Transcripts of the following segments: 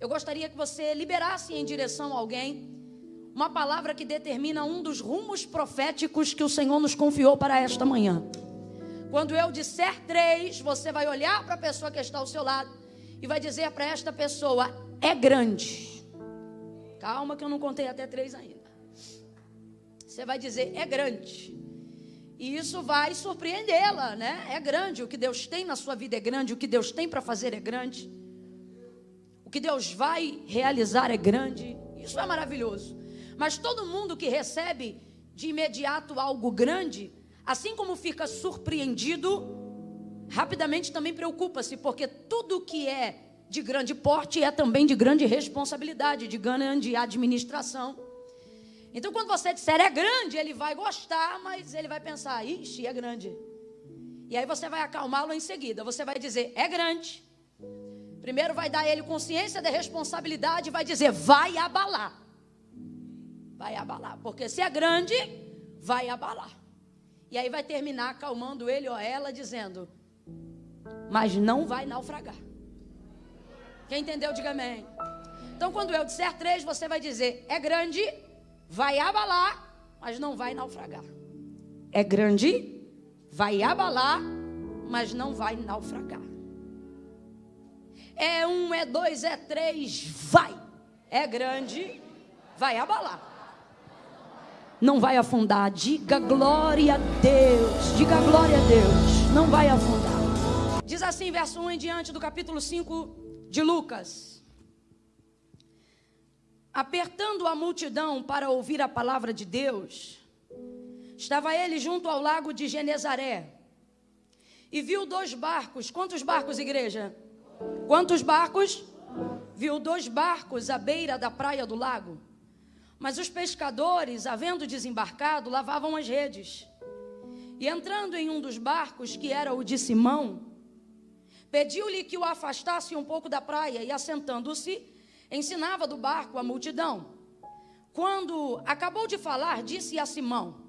eu gostaria que você liberasse em direção a alguém uma palavra que determina um dos rumos proféticos que o Senhor nos confiou para esta manhã. Quando eu disser três, você vai olhar para a pessoa que está ao seu lado e vai dizer para esta pessoa: é grande. Calma, que eu não contei até três ainda. Você vai dizer: é grande. E isso vai surpreendê-la, né? É grande. O que Deus tem na sua vida é grande. O que Deus tem para fazer é grande. O que Deus vai realizar é grande. Isso é maravilhoso. Mas todo mundo que recebe de imediato algo grande, assim como fica surpreendido, rapidamente também preocupa-se, porque tudo que é de grande porte é também de grande responsabilidade, de grande administração. Então, quando você disser é grande, ele vai gostar, mas ele vai pensar, ixi, é grande. E aí você vai acalmá-lo em seguida. Você vai dizer, é grande. Primeiro vai dar a ele consciência da responsabilidade e vai dizer, vai abalar. Vai abalar. Porque se é grande, vai abalar. E aí vai terminar acalmando ele ou ela, dizendo, mas não vai naufragar. Quem entendeu, diga amém. Então, quando eu disser três, você vai dizer: é grande, vai abalar, mas não vai naufragar. É grande, vai abalar, mas não vai naufragar. É um, é dois, é três, vai. É grande, vai abalar. Não vai afundar. Diga glória a Deus. Diga glória a Deus. Não vai afundar. Diz assim, verso 1 em diante do capítulo 5 de Lucas. Apertando a multidão para ouvir a palavra de Deus, estava ele junto ao lago de Genezaré e viu dois barcos. Quantos barcos, igreja? Quantos barcos? Viu dois barcos à beira da praia do lago. Mas os pescadores, havendo desembarcado, lavavam as redes. E entrando em um dos barcos, que era o de Simão, Pediu-lhe que o afastasse um pouco da praia e, assentando-se, ensinava do barco a multidão. Quando acabou de falar, disse a Simão: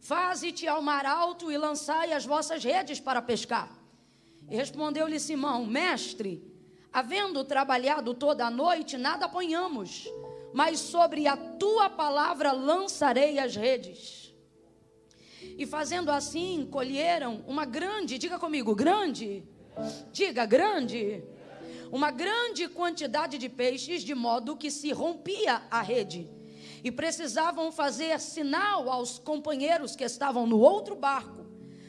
Faze-te ao mar alto e lançai as vossas redes para pescar. E respondeu-lhe Simão: Mestre, havendo trabalhado toda a noite, nada apanhamos, mas sobre a tua palavra lançarei as redes. E fazendo assim, colheram uma grande, diga comigo, grande Diga grande. Uma grande quantidade de peixes, de modo que se rompia a rede. E precisavam fazer sinal aos companheiros que estavam no outro barco,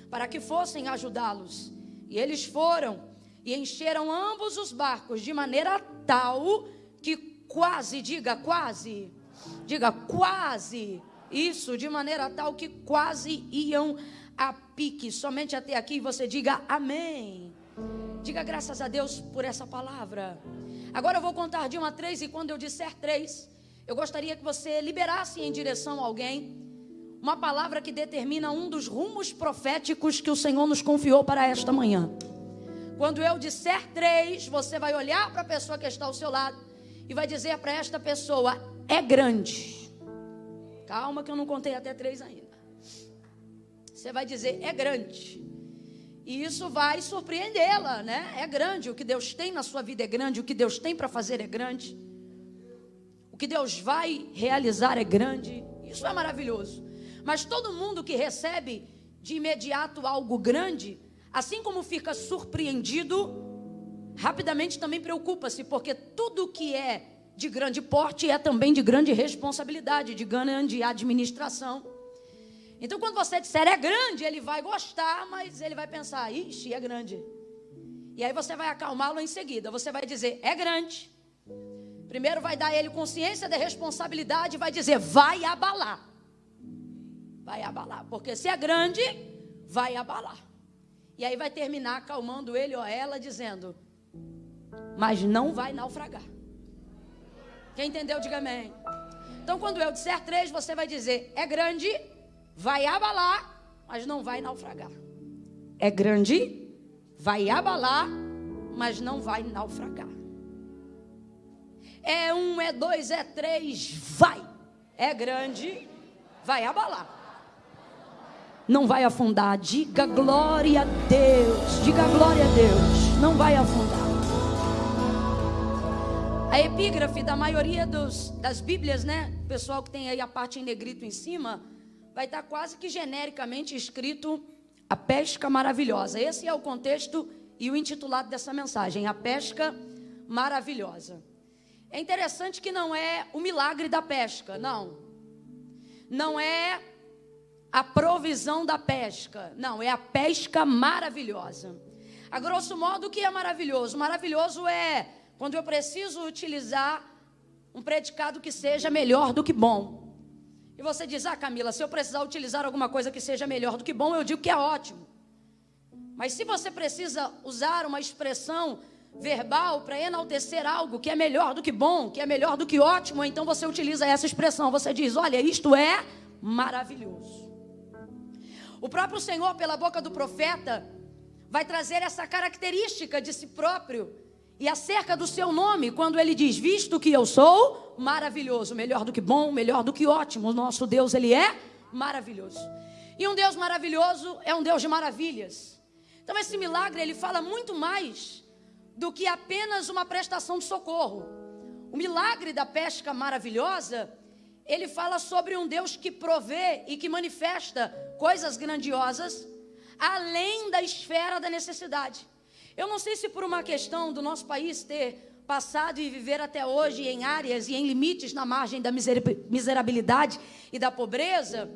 para que fossem ajudá-los. E eles foram e encheram ambos os barcos de maneira tal que quase, diga quase, diga quase, isso, de maneira tal que quase iam a pique. Somente até aqui você diga amém. Diga graças a Deus por essa palavra. Agora eu vou contar de uma a três, e quando eu disser três, eu gostaria que você liberasse em direção a alguém uma palavra que determina um dos rumos proféticos que o Senhor nos confiou para esta manhã. Quando eu disser três, você vai olhar para a pessoa que está ao seu lado e vai dizer para esta pessoa: é grande. Calma, que eu não contei até três ainda. Você vai dizer: é grande. E isso vai surpreendê-la, né? É grande. O que Deus tem na sua vida é grande. O que Deus tem para fazer é grande. O que Deus vai realizar é grande. Isso é maravilhoso. Mas todo mundo que recebe de imediato algo grande, assim como fica surpreendido, rapidamente também preocupa-se, porque tudo que é de grande porte é também de grande responsabilidade, de grande administração. Então, quando você disser é grande, ele vai gostar, mas ele vai pensar, ixi, é grande. E aí você vai acalmá-lo em seguida. Você vai dizer, é grande. Primeiro vai dar ele consciência da responsabilidade vai dizer, vai abalar. Vai abalar. Porque se é grande, vai abalar. E aí vai terminar acalmando ele ou ela, dizendo, mas não vai naufragar. Quem entendeu, diga amém. Então, quando eu disser três, você vai dizer, é grande vai abalar, mas não vai naufragar. É grande, vai abalar, mas não vai naufragar. É um, é dois, é três, vai. É grande, vai abalar. Não vai afundar. Diga glória a Deus. Diga glória a Deus. Não vai afundar. A epígrafe da maioria dos, das Bíblias, né? O pessoal que tem aí a parte em negrito em cima, vai estar quase que genericamente escrito a pesca maravilhosa. Esse é o contexto e o intitulado dessa mensagem, a pesca maravilhosa. É interessante que não é o milagre da pesca, não. Não é a provisão da pesca, não, é a pesca maravilhosa. A grosso modo, o que é maravilhoso? Maravilhoso é quando eu preciso utilizar um predicado que seja melhor do que bom. E você diz, ah, Camila, se eu precisar utilizar alguma coisa que seja melhor do que bom, eu digo que é ótimo. Mas se você precisa usar uma expressão verbal para enaltecer algo que é melhor do que bom, que é melhor do que ótimo, então você utiliza essa expressão. Você diz: Olha, isto é maravilhoso. O próprio Senhor, pela boca do profeta, vai trazer essa característica de si próprio e acerca do seu nome, quando ele diz: Visto que eu sou maravilhoso, melhor do que bom, melhor do que ótimo, o nosso Deus, ele é maravilhoso. E um Deus maravilhoso é um Deus de maravilhas. Então, esse milagre, ele fala muito mais do que apenas uma prestação de socorro. O milagre da pesca maravilhosa, ele fala sobre um Deus que provê e que manifesta coisas grandiosas além da esfera da necessidade. Eu não sei se por uma questão do nosso país ter passado e viver até hoje em áreas e em limites na margem da miserabilidade e da pobreza,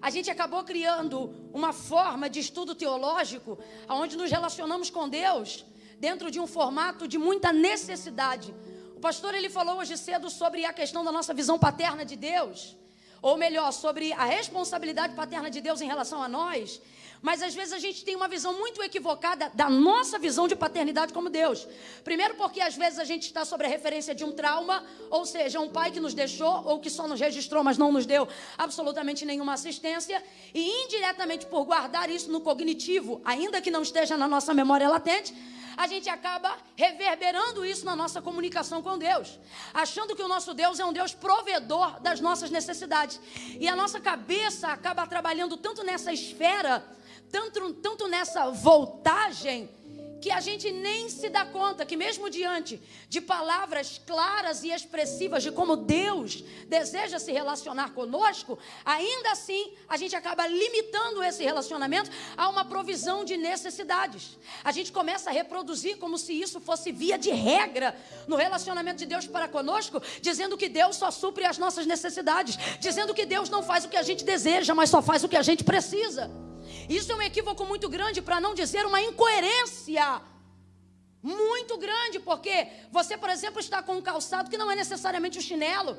a gente acabou criando uma forma de estudo teológico onde nos relacionamos com Deus dentro de um formato de muita necessidade. Pastor ele falou hoje cedo sobre a questão da nossa visão paterna de Deus, ou melhor, sobre a responsabilidade paterna de Deus em relação a nós. Mas às vezes a gente tem uma visão muito equivocada da nossa visão de paternidade como Deus. Primeiro, porque às vezes a gente está sobre a referência de um trauma, ou seja, um pai que nos deixou ou que só nos registrou, mas não nos deu absolutamente nenhuma assistência. E indiretamente por guardar isso no cognitivo, ainda que não esteja na nossa memória latente, a gente acaba reverberando isso na nossa comunicação com Deus, achando que o nosso Deus é um Deus provedor das nossas necessidades. E a nossa cabeça acaba trabalhando tanto nessa esfera, tanto, tanto nessa voltagem que a gente nem se dá conta que, mesmo diante de palavras claras e expressivas de como Deus deseja se relacionar conosco, ainda assim a gente acaba limitando esse relacionamento a uma provisão de necessidades. A gente começa a reproduzir como se isso fosse via de regra no relacionamento de Deus para conosco, dizendo que Deus só supre as nossas necessidades, dizendo que Deus não faz o que a gente deseja, mas só faz o que a gente precisa. Isso é um equívoco muito grande, para não dizer uma incoerência muito grande, porque você, por exemplo, está com um calçado que não é necessariamente um chinelo.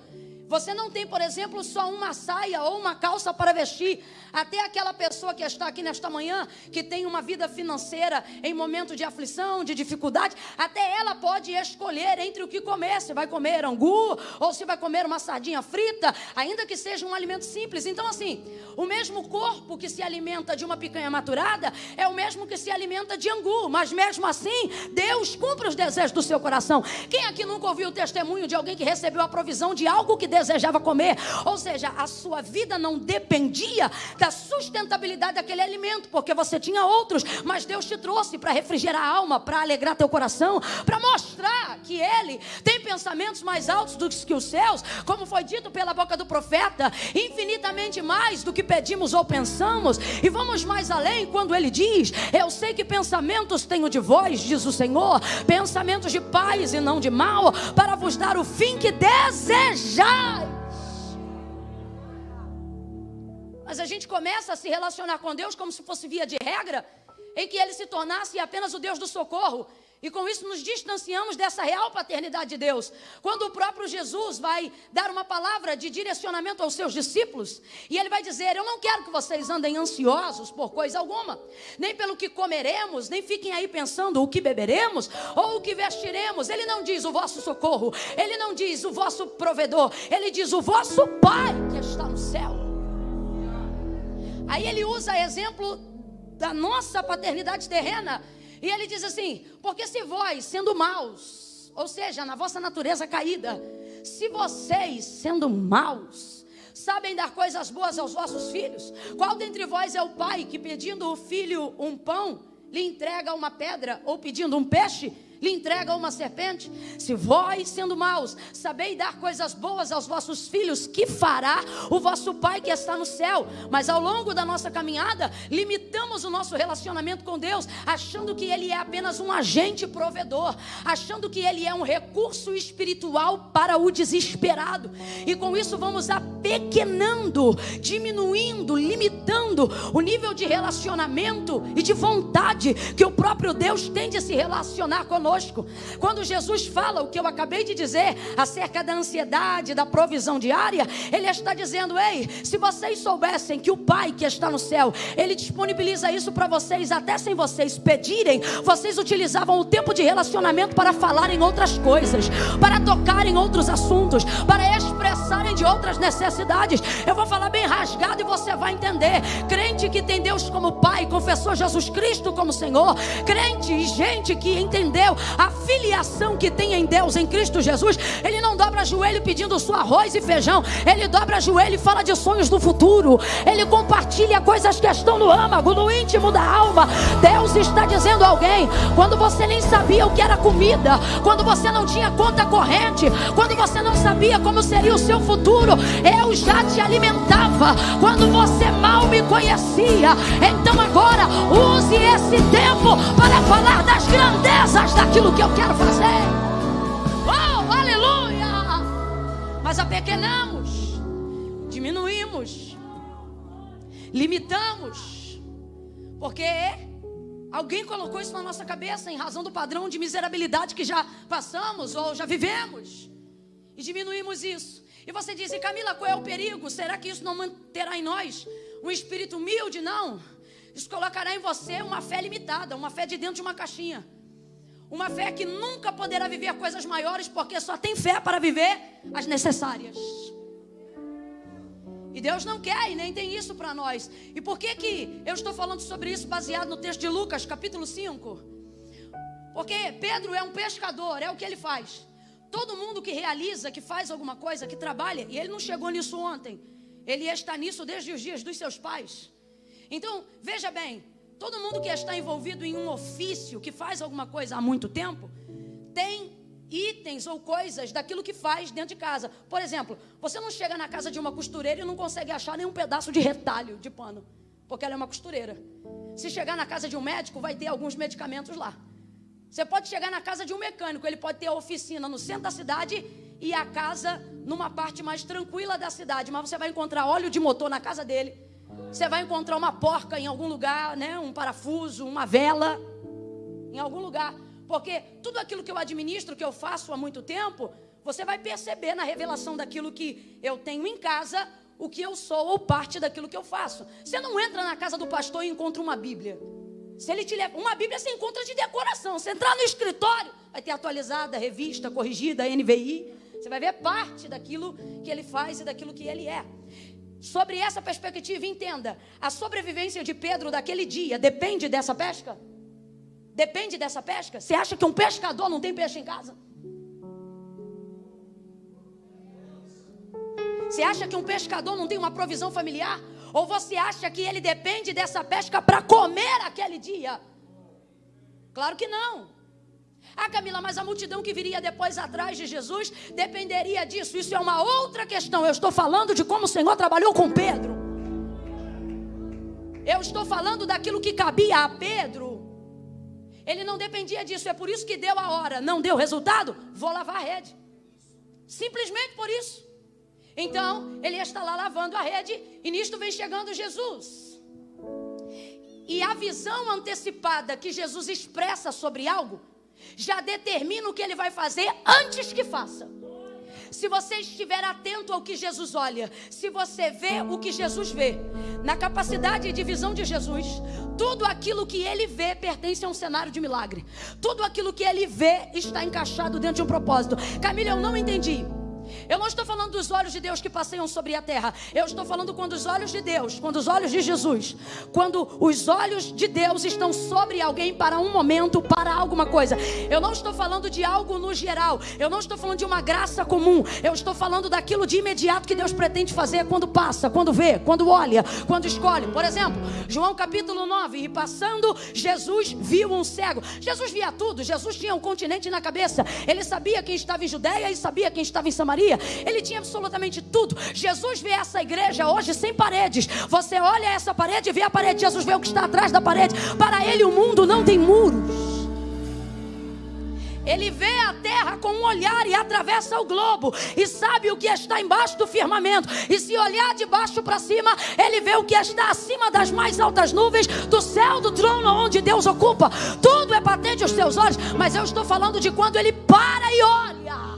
Você não tem, por exemplo, só uma saia ou uma calça para vestir. Até aquela pessoa que está aqui nesta manhã, que tem uma vida financeira em momento de aflição, de dificuldade, até ela pode escolher entre o que comer. Se vai comer angu ou se vai comer uma sardinha frita, ainda que seja um alimento simples. Então, assim, o mesmo corpo que se alimenta de uma picanha maturada é o mesmo que se alimenta de angu. Mas mesmo assim, Deus cumpre os desejos do seu coração. Quem aqui nunca ouviu o testemunho de alguém que recebeu a provisão de algo que desejava comer. Ou seja, a sua vida não dependia da sustentabilidade daquele alimento, porque você tinha outros, mas Deus te trouxe para refrigerar a alma, para alegrar teu coração, para mostrar que Ele tem pensamentos mais altos do que os céus, como foi dito pela boca do profeta, infinitamente mais do que pedimos ou pensamos. E vamos mais além quando Ele diz: Eu sei que pensamentos tenho de vós, diz o Senhor, pensamentos de paz e não de mal, para vos dar o fim que desejar mas a gente começa a se relacionar com Deus como se fosse via de regra, em que ele se tornasse apenas o Deus do socorro. E com isso nos distanciamos dessa real paternidade de Deus. Quando o próprio Jesus vai dar uma palavra de direcionamento aos seus discípulos, e ele vai dizer: Eu não quero que vocês andem ansiosos por coisa alguma, nem pelo que comeremos, nem fiquem aí pensando o que beberemos ou o que vestiremos. Ele não diz o vosso socorro, ele não diz o vosso provedor, ele diz o vosso Pai que está no céu. Aí ele usa exemplo da nossa paternidade terrena e ele diz assim: porque se vós, sendo maus, ou seja, na vossa natureza caída, se vocês, sendo maus, sabem dar coisas boas aos vossos filhos, qual dentre vós é o pai que pedindo o filho um pão, lhe entrega uma pedra, ou pedindo um peixe, lhe entrega uma serpente? Se vós, sendo maus, sabeis dar coisas boas aos vossos filhos, que fará o vosso Pai que está no céu? Mas ao longo da nossa caminhada, limitamos o nosso relacionamento com Deus, achando que Ele é apenas um agente provedor, achando que Ele é um recurso espiritual para o desesperado. E com isso vamos apequenando, diminuindo, limitando o nível de relacionamento e de vontade que o próprio Deus tem de se relacionar conosco conosco. Quando Jesus fala o que eu acabei de dizer acerca da ansiedade, da provisão diária, ele está dizendo: ei, se vocês soubessem que o Pai que está no céu, ele disponibiliza isso para vocês, até sem vocês pedirem, vocês utilizavam o tempo de relacionamento para falar em outras coisas, para tocar em outros assuntos, para expressarem de outras necessidades. Eu vou falar bem rasgado e você vai entender. Crente que tem Deus como Pai, confessou Jesus Cristo como Senhor, crente e gente que entendeu a filiação que tem em Deus, em Cristo Jesus, ele não dobra joelho pedindo só arroz e feijão, ele dobra joelho e fala de sonhos do futuro, ele compartilha coisas que estão no âmago, no íntimo da alma. Deus está dizendo a alguém, quando você nem sabia o que era comida, quando você não tinha conta corrente, quando você não sabia como seria o seu futuro, eu já te alimentava, quando você mal me conhecia. Então agora, use esse tempo para falar das grandezas da aquilo que eu quero fazer. Oh, aleluia! Mas apequenamos, diminuímos, limitamos, porque alguém colocou isso na nossa cabeça em razão do padrão de miserabilidade que já passamos ou já vivemos, e diminuímos isso. E você diz, Camila, qual é o perigo? Será que isso não manterá em nós um espírito humilde? Não. Isso colocará em você uma fé limitada, uma fé de dentro de uma caixinha. Uma fé que nunca poderá viver coisas maiores, porque só tem fé para viver as necessárias. E Deus não quer e nem tem isso para nós. E por que que eu estou falando sobre isso baseado no texto de Lucas, capítulo 5? Porque Pedro é um pescador, é o que ele faz. Todo mundo que realiza, que faz alguma coisa, que trabalha, e ele não chegou nisso ontem. Ele está nisso desde os dias dos seus pais. Então, veja bem, Todo mundo que está envolvido em um ofício, que faz alguma coisa há muito tempo, tem itens ou coisas daquilo que faz dentro de casa. Por exemplo, você não chega na casa de uma costureira e não consegue achar nenhum pedaço de retalho de pano, porque ela é uma costureira. Se chegar na casa de um médico, vai ter alguns medicamentos lá. Você pode chegar na casa de um mecânico, ele pode ter a oficina no centro da cidade e a casa numa parte mais tranquila da cidade, mas você vai encontrar óleo de motor na casa dele você vai encontrar uma porca em algum lugar, né? Um parafuso, uma vela, em algum lugar. Porque tudo aquilo que eu administro, que eu faço há muito tempo, você vai perceber na revelação daquilo que eu tenho em casa, o que eu sou ou parte daquilo que eu faço. Você não entra na casa do pastor e encontra uma Bíblia. Se ele te leva, uma Bíblia você encontra de decoração. Você entrar no escritório, vai ter atualizada, revista, corrigida, NVI. Você vai ver parte daquilo que ele faz e daquilo que ele é. Sobre essa perspectiva, entenda: a sobrevivência de Pedro daquele dia depende dessa pesca? Depende dessa pesca? Você acha que um pescador não tem peixe em casa? Você acha que um pescador não tem uma provisão familiar? Ou você acha que ele depende dessa pesca para comer aquele dia? Claro que não. Ah, Camila, mas a multidão que viria depois atrás de Jesus dependeria disso. Isso é uma outra questão. Eu estou falando de como o Senhor trabalhou com Pedro. Eu estou falando daquilo que cabia a Pedro. Ele não dependia disso. É por isso que deu a hora. Não deu resultado? Vou lavar a rede. Simplesmente por isso. Então, ele está lá lavando a rede e nisto vem chegando Jesus. E a visão antecipada que Jesus expressa sobre algo já determina o que ele vai fazer antes que faça. Se você estiver atento ao que Jesus olha, se você vê o que Jesus vê, na capacidade de visão de Jesus, tudo aquilo que ele vê pertence a um cenário de milagre. Tudo aquilo que ele vê está encaixado dentro de um propósito. Camila, eu não entendi. Eu não estou falando dos olhos de Deus que passeiam sobre a terra. Eu estou falando quando os olhos de Deus, quando os olhos de Jesus, quando os olhos de Deus estão sobre alguém para um momento, para alguma coisa. Eu não estou falando de algo no geral. Eu não estou falando de uma graça comum. Eu estou falando daquilo de imediato que Deus pretende fazer quando passa, quando vê, quando olha, quando escolhe. Por exemplo, João capítulo 9, e passando, Jesus viu um cego. Jesus via tudo. Jesus tinha um continente na cabeça. Ele sabia quem estava em Judéia e sabia quem estava em Samaria. Ele tinha absolutamente tudo. Jesus vê essa igreja hoje sem paredes. Você olha essa parede e vê a parede. Jesus vê o que está atrás da parede. Para ele, o mundo não tem muros. Ele vê a terra com um olhar e atravessa o globo e sabe o que está embaixo do firmamento. E se olhar de baixo para cima, ele vê o que está acima das mais altas nuvens do céu do trono onde Deus ocupa. Tudo é patente aos seus olhos, mas eu estou falando de quando ele para e olha.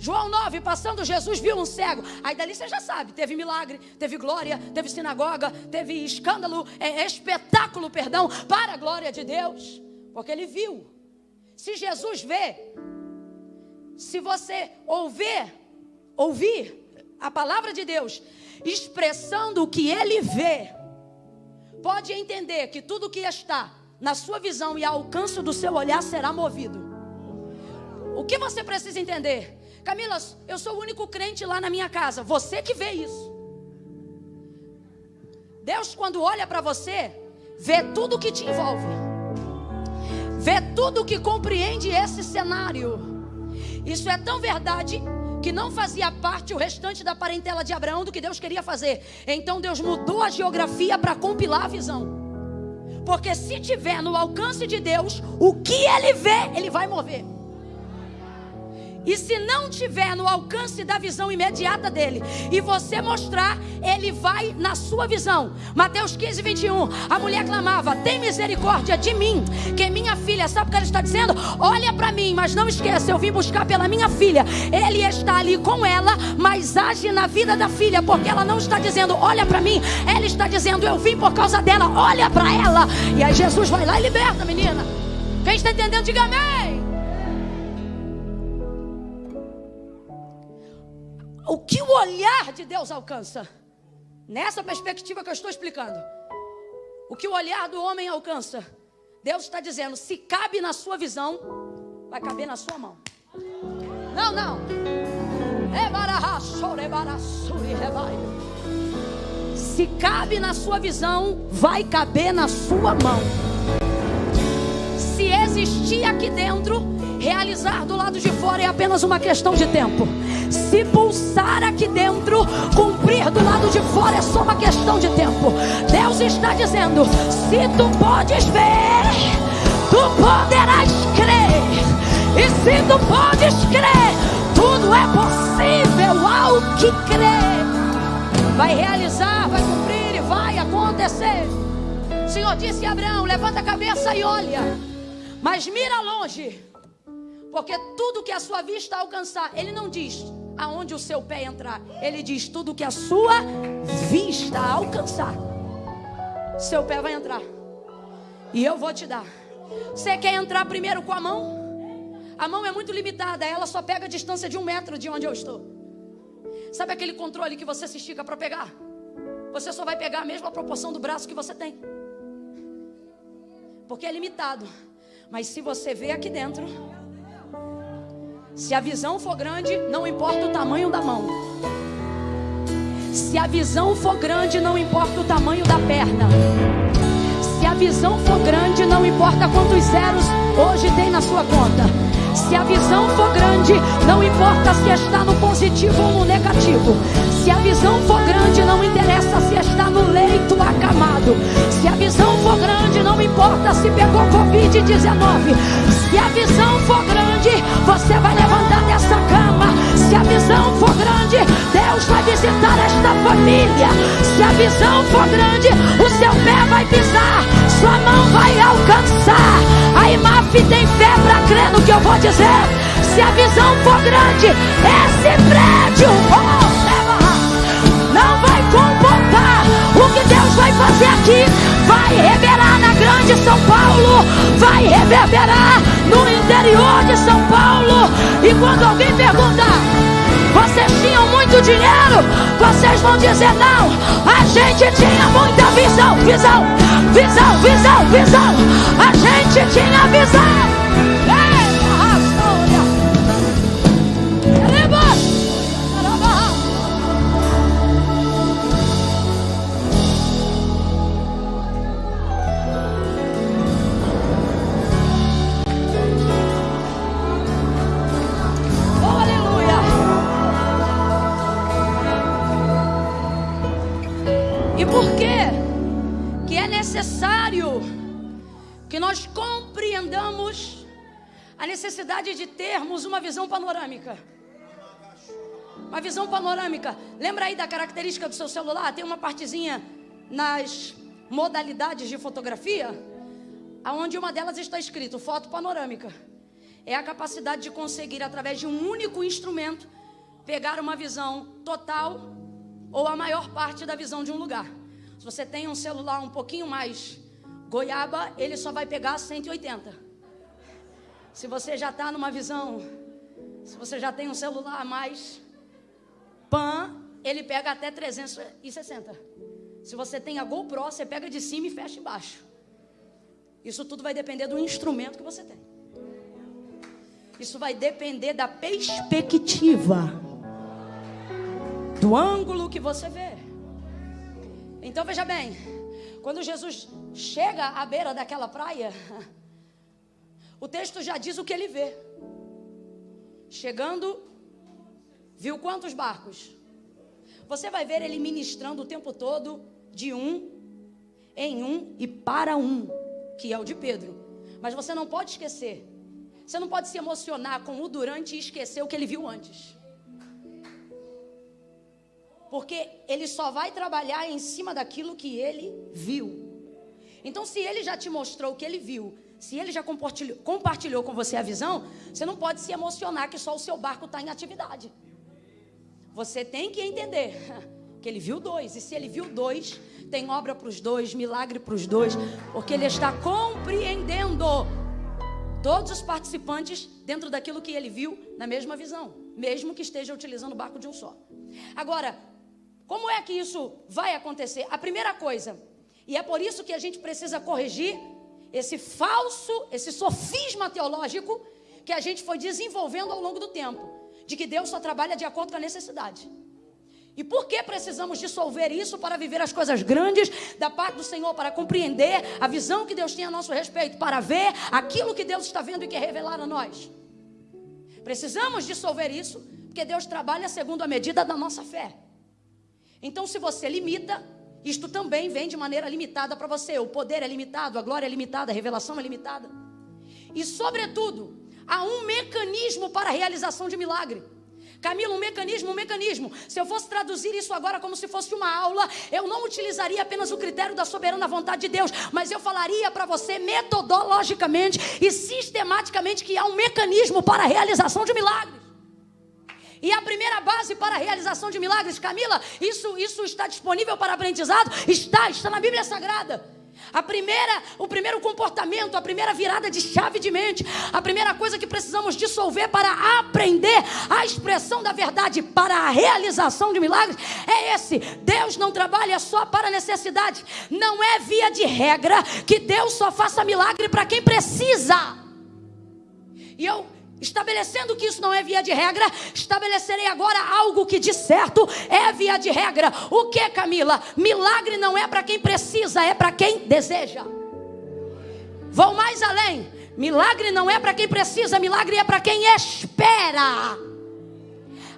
João 9, passando Jesus viu um cego. Aí dali você já sabe, teve milagre, teve glória, teve sinagoga, teve escândalo, é, espetáculo, perdão, para a glória de Deus. Porque ele viu. Se Jesus vê, se você ouvir, ouvir a palavra de Deus, expressando o que ele vê, pode entender que tudo que está na sua visão e ao alcance do seu olhar será movido. O que você precisa entender? Camila, eu sou o único crente lá na minha casa. Você que vê isso. Deus, quando olha para você, vê tudo que te envolve, vê tudo que compreende esse cenário. Isso é tão verdade que não fazia parte o restante da parentela de Abraão do que Deus queria fazer. Então Deus mudou a geografia para compilar a visão. Porque se tiver no alcance de Deus, o que ele vê, ele vai mover. E se não tiver no alcance da visão imediata dele, e você mostrar, ele vai na sua visão. Mateus 15, 21. A mulher clamava: Tem misericórdia de mim, que minha filha. Sabe o que ela está dizendo? Olha para mim, mas não esqueça, eu vim buscar pela minha filha. Ele está ali com ela, mas age na vida da filha, porque ela não está dizendo: Olha para mim. Ela está dizendo: Eu vim por causa dela, olha para ela. E aí Jesus vai lá e liberta a menina. Quem está entendendo, diga amém. O que o olhar de Deus alcança. Nessa perspectiva que eu estou explicando. O que o olhar do homem alcança. Deus está dizendo: se cabe na sua visão, vai caber na sua mão. Não, não. Se cabe na sua visão, vai caber na sua mão. Existir aqui dentro, realizar do lado de fora é apenas uma questão de tempo se pulsar aqui dentro, cumprir do lado de fora é só uma questão de tempo. Deus está dizendo: se tu podes ver, tu poderás crer. E se tu podes crer, tudo é possível ao que crê. Vai realizar, vai cumprir e vai acontecer. O Senhor disse a Abraão: levanta a cabeça e olha, mas mira longe. Porque tudo que a sua vista alcançar, ele não diz aonde o seu pé entrar. Ele diz: tudo que a sua vista alcançar, seu pé vai entrar. E eu vou te dar. Você quer entrar primeiro com a mão? A mão é muito limitada, ela só pega a distância de um metro de onde eu estou. Sabe aquele controle que você se estica para pegar? Você só vai pegar a mesma proporção do braço que você tem. Porque é limitado. Mas se você vê aqui dentro, se a visão for grande, não importa o tamanho da mão. Se a visão for grande, não importa o tamanho da perna. Se a visão for grande, não importa quantos zeros hoje tem na sua conta. Se a visão for grande, não importa se está no positivo ou no negativo. Se a visão for grande, não interessa se está no leito acamado. Se a visão não importa se pegou Covid-19. Se a visão for grande, você vai levantar dessa cama. Se a visão for grande, Deus vai visitar esta família. Se a visão for grande, o seu pé vai pisar, sua mão vai alcançar. A IMAF tem fé para crer no que eu vou dizer. Se a visão for grande, esse prédio oh, não vai comportar o que Deus vai fazer aqui. Vai revelar grande São Paulo vai reverberar no interior de São Paulo. E quando alguém perguntar, vocês tinham muito dinheiro? Vocês vão dizer não. A gente tinha muita visão, visão, visão, visão, visão. A gente tinha visão. Necessidade de termos uma visão panorâmica. Uma visão panorâmica. Lembra aí da característica do seu celular? Tem uma partezinha nas modalidades de fotografia, aonde uma delas está escrito foto panorâmica. É a capacidade de conseguir através de um único instrumento pegar uma visão total ou a maior parte da visão de um lugar. Se você tem um celular um pouquinho mais goiaba, ele só vai pegar 180. Se você já está numa visão, se você já tem um celular a mais, pan, ele pega até 360. Se você tem a GoPro, você pega de cima e fecha embaixo. Isso tudo vai depender do instrumento que você tem. Isso vai depender da perspectiva, do ângulo que você vê. Então veja bem, quando Jesus chega à beira daquela praia, o texto já diz o que ele vê. Chegando, viu quantos barcos? Você vai ver ele ministrando o tempo todo de um em um e para um, que é o de Pedro. Mas você não pode esquecer. Você não pode se emocionar com o durante e esquecer o que ele viu antes. Porque ele só vai trabalhar em cima daquilo que ele viu. Então, se ele já te mostrou o que ele viu, se ele já compartilhou, compartilhou com você a visão, você não pode se emocionar que só o seu barco está em atividade. Você tem que entender que ele viu dois. E se ele viu dois, tem obra para os dois, milagre para os dois, porque ele está compreendendo todos os participantes dentro daquilo que ele viu na mesma visão, mesmo que esteja utilizando o barco de um só. Agora, como é que isso vai acontecer? A primeira coisa, e é por isso que a gente precisa corrigir esse falso, esse sofisma teológico que a gente foi desenvolvendo ao longo do tempo, de que Deus só trabalha de acordo com a necessidade. E por que precisamos dissolver isso para viver as coisas grandes da parte do Senhor, para compreender a visão que Deus tem a nosso respeito, para ver aquilo que Deus está vendo e quer revelar a nós? Precisamos dissolver isso, porque Deus trabalha segundo a medida da nossa fé. Então, se você limita, isto também vem de maneira limitada para você. O poder é limitado, a glória é limitada, a revelação é limitada. E, sobretudo, há um mecanismo para a realização de milagre. Camila, um mecanismo, um mecanismo. Se eu fosse traduzir isso agora como se fosse uma aula, eu não utilizaria apenas o critério da soberana vontade de Deus, mas eu falaria para você metodologicamente e sistematicamente que há um mecanismo para a realização de milagres. E a primeira base para a realização de milagres, Camila, isso, isso está disponível para aprendizado? Está, está na Bíblia Sagrada. A primeira, o primeiro comportamento, a primeira virada de chave de mente, a primeira coisa que precisamos dissolver para aprender a expressão da verdade para a realização de milagres é esse: Deus não trabalha só para necessidade. Não é via de regra que Deus só faça milagre para quem precisa. E eu Estabelecendo que isso não é via de regra, estabelecerei agora algo que de certo é via de regra. O que, Camila? Milagre não é para quem precisa, é para quem deseja. Vou mais além. Milagre não é para quem precisa, milagre é para quem espera.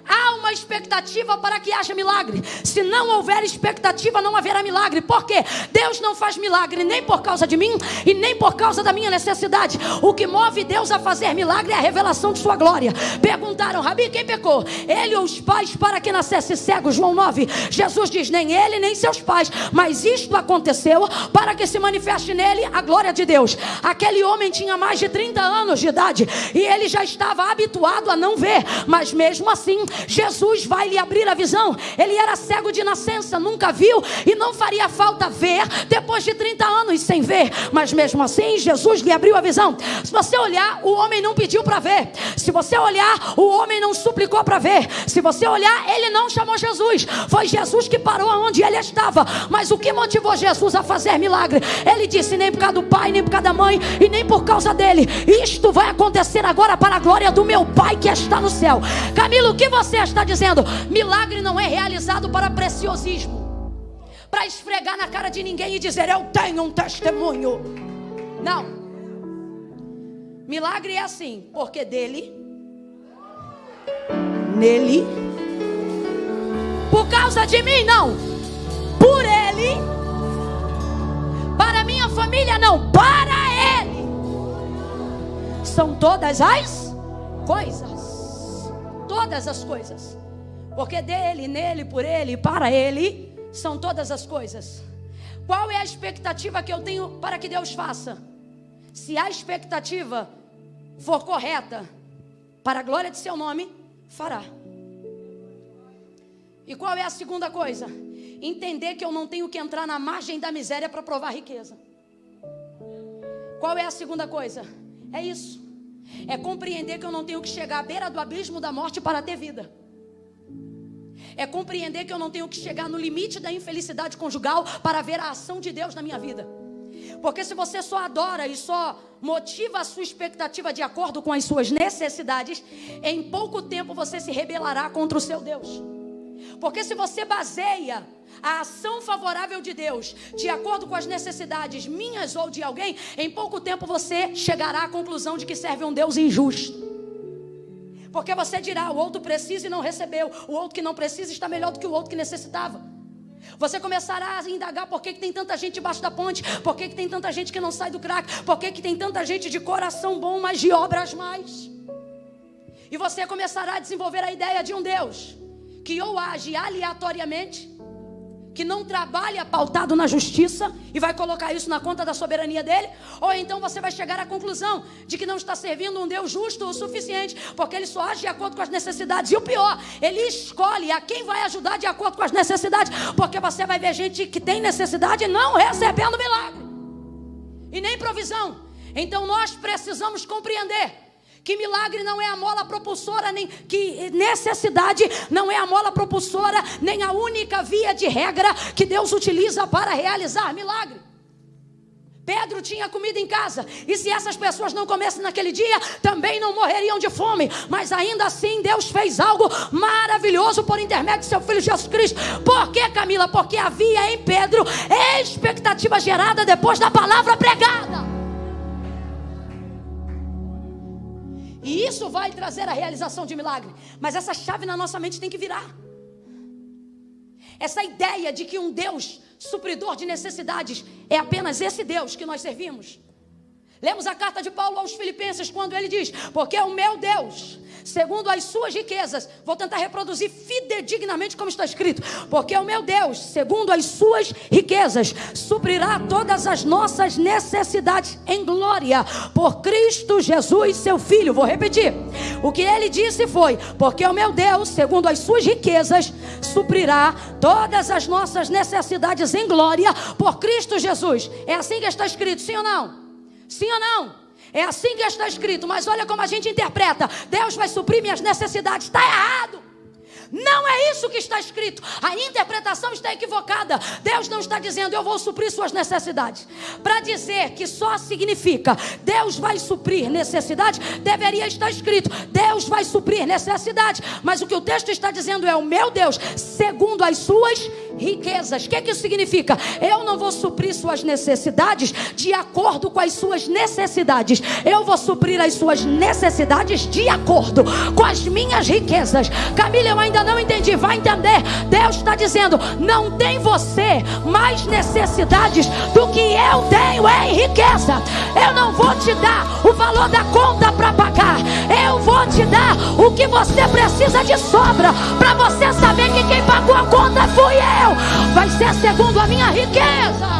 Há uma expectativa para que haja milagre. Se não houver expectativa, não haverá milagre. Por quê? Deus não faz milagre nem por causa de mim e nem por causa da minha necessidade. O que move Deus a fazer milagre é a revelação de sua glória. Perguntaram, Rabi, quem pecou? Ele ou os pais para que nascesse cego? João 9. Jesus diz: nem ele, nem seus pais. Mas isto aconteceu para que se manifeste nele a glória de Deus. Aquele homem tinha mais de 30 anos de idade e ele já estava habituado a não ver, mas mesmo assim Jesus vai lhe abrir a visão. Ele era cego de nascença, nunca viu e não faria falta ver depois de 30 anos sem ver, mas mesmo assim Jesus lhe abriu a visão. Se você olhar, o homem não pediu para ver. Se você olhar, o homem não suplicou para ver. Se você olhar, ele não chamou Jesus. Foi Jesus que parou onde ele estava. Mas o que motivou Jesus a fazer milagre? Ele disse: nem por causa do pai, nem por causa da mãe e nem por causa dele. Isto vai acontecer agora para a glória do meu pai que está no céu. Camilo, o que você está dizendo? Milagre não é realizado para preciosismo para esfregar na cara de ninguém e dizer eu tenho um testemunho. Não. Milagre é assim, porque dele, nele, por causa de mim, não, por ele, para minha família, não, para ele. São todas as coisas, todas as coisas, porque dele, nele, por ele, para ele são todas as coisas. Qual é a expectativa que eu tenho para que Deus faça? Se a expectativa for correta, para a glória de seu nome, fará. E qual é a segunda coisa? Entender que eu não tenho que entrar na margem da miséria para provar riqueza. Qual é a segunda coisa? É isso. É compreender que eu não tenho que chegar à beira do abismo da morte para ter vida é compreender que eu não tenho que chegar no limite da infelicidade conjugal para ver a ação de Deus na minha vida. Porque se você só adora e só motiva a sua expectativa de acordo com as suas necessidades, em pouco tempo você se rebelará contra o seu Deus. Porque se você baseia a ação favorável de Deus de acordo com as necessidades minhas ou de alguém, em pouco tempo você chegará à conclusão de que serve um Deus injusto. Porque você dirá, o outro precisa e não recebeu. O outro que não precisa está melhor do que o outro que necessitava. Você começará a indagar por que, que tem tanta gente debaixo da ponte, por que, que tem tanta gente que não sai do crack, por que, que tem tanta gente de coração bom, mas de obras mais. E você começará a desenvolver a ideia de um Deus que ou age aleatoriamente, que não trabalha pautado na justiça e vai colocar isso na conta da soberania dele, ou então você vai chegar à conclusão de que não está servindo um Deus justo o suficiente, porque ele só age de acordo com as necessidades. E o pior, ele escolhe a quem vai ajudar de acordo com as necessidades, porque você vai ver gente que tem necessidade não recebendo milagre e nem provisão. Então nós precisamos compreender que milagre não é a mola propulsora, nem que necessidade não é a mola propulsora, nem a única via de regra que Deus utiliza para realizar milagre. Pedro tinha comida em casa, e se essas pessoas não comessem naquele dia, também não morreriam de fome. Mas ainda assim, Deus fez algo maravilhoso por intermédio de seu filho Jesus Cristo. Por que, Camila? Porque havia em Pedro expectativa gerada depois da palavra pregada. E isso vai trazer a realização de milagre. Mas essa chave na nossa mente tem que virar. Essa ideia de que um Deus supridor de necessidades é apenas esse Deus que nós servimos. Lemos a carta de Paulo aos Filipenses quando ele diz: Porque o meu Deus segundo as suas riquezas. Vou tentar reproduzir fidedignamente como está escrito. Porque o meu Deus, segundo as suas riquezas, suprirá todas as nossas necessidades em glória por Cristo Jesus, seu Filho. Vou repetir. O que ele disse foi: Porque o meu Deus, segundo as suas riquezas, suprirá todas as nossas necessidades em glória por Cristo Jesus. É assim que está escrito, sim ou não? Sim ou não? É assim que está escrito, mas olha como a gente interpreta: Deus vai suprir minhas necessidades. Está errado. Não é isso que está escrito. A interpretação está equivocada. Deus não está dizendo eu vou suprir suas necessidades. Para dizer que só significa Deus vai suprir necessidades, deveria estar escrito Deus vai suprir necessidades. Mas o que o texto está dizendo é o meu Deus, segundo as suas riquezas. O que, que isso significa? Eu não vou suprir suas necessidades de acordo com as suas necessidades. Eu vou suprir as suas necessidades de acordo com as minhas riquezas. Camila, eu ainda não entendi. Vai entender. Deus está dizendo: não tem você mais necessidades do que eu tenho em riqueza. Eu não vou te dar o valor da conta para pagar. Eu vou te dar o que você precisa de sobra para você saber que quem pagou a conta fui eu. Vai ser segundo a minha riqueza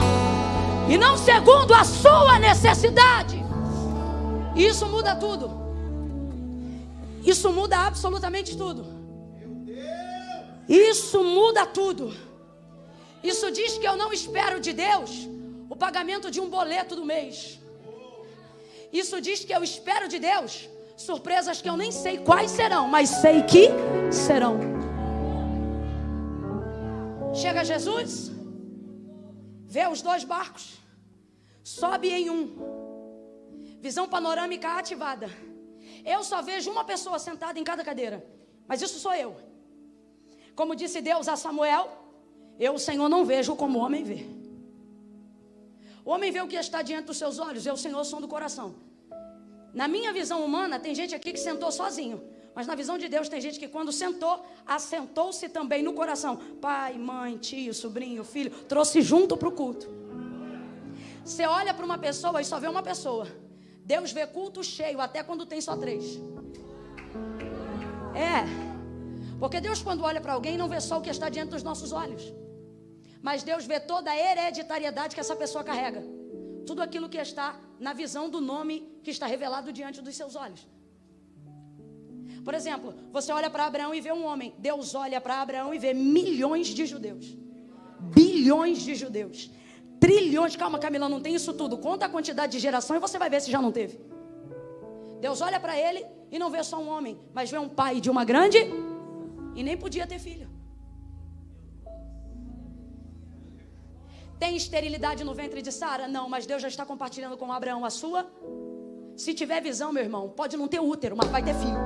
e não segundo a sua necessidade. Isso muda tudo. Isso muda absolutamente tudo. Isso muda tudo. Isso diz que eu não espero de Deus o pagamento de um boleto do mês. Isso diz que eu espero de Deus surpresas que eu nem sei quais serão, mas sei que serão. Chega Jesus, vê os dois barcos, sobe em um, visão panorâmica ativada. Eu só vejo uma pessoa sentada em cada cadeira, mas isso sou eu. Como disse Deus a Samuel, eu, o Senhor, não vejo como o homem vê. O homem vê o que está diante dos seus olhos, eu, o Senhor, som do coração. Na minha visão humana, tem gente aqui que sentou sozinho. Mas na visão de Deus, tem gente que quando sentou, assentou-se também no coração. Pai, mãe, tio, sobrinho, filho, trouxe junto para o culto. Você olha para uma pessoa e só vê uma pessoa. Deus vê culto cheio, até quando tem só três. É. Porque Deus, quando olha para alguém, não vê só o que está diante dos nossos olhos. Mas Deus vê toda a hereditariedade que essa pessoa carrega. Tudo aquilo que está na visão do nome que está revelado diante dos seus olhos. Por exemplo, você olha para Abraão e vê um homem. Deus olha para Abraão e vê milhões de judeus. Bilhões de judeus. Trilhões. Calma, Camila, não tem isso tudo. Conta a quantidade de geração e você vai ver se já não teve. Deus olha para ele e não vê só um homem, mas vê um pai de uma grande e nem podia ter filho. Tem esterilidade no ventre de Sara? Não, mas Deus já está compartilhando com Abraão a sua. Se tiver visão, meu irmão, pode não ter útero, mas vai ter filho.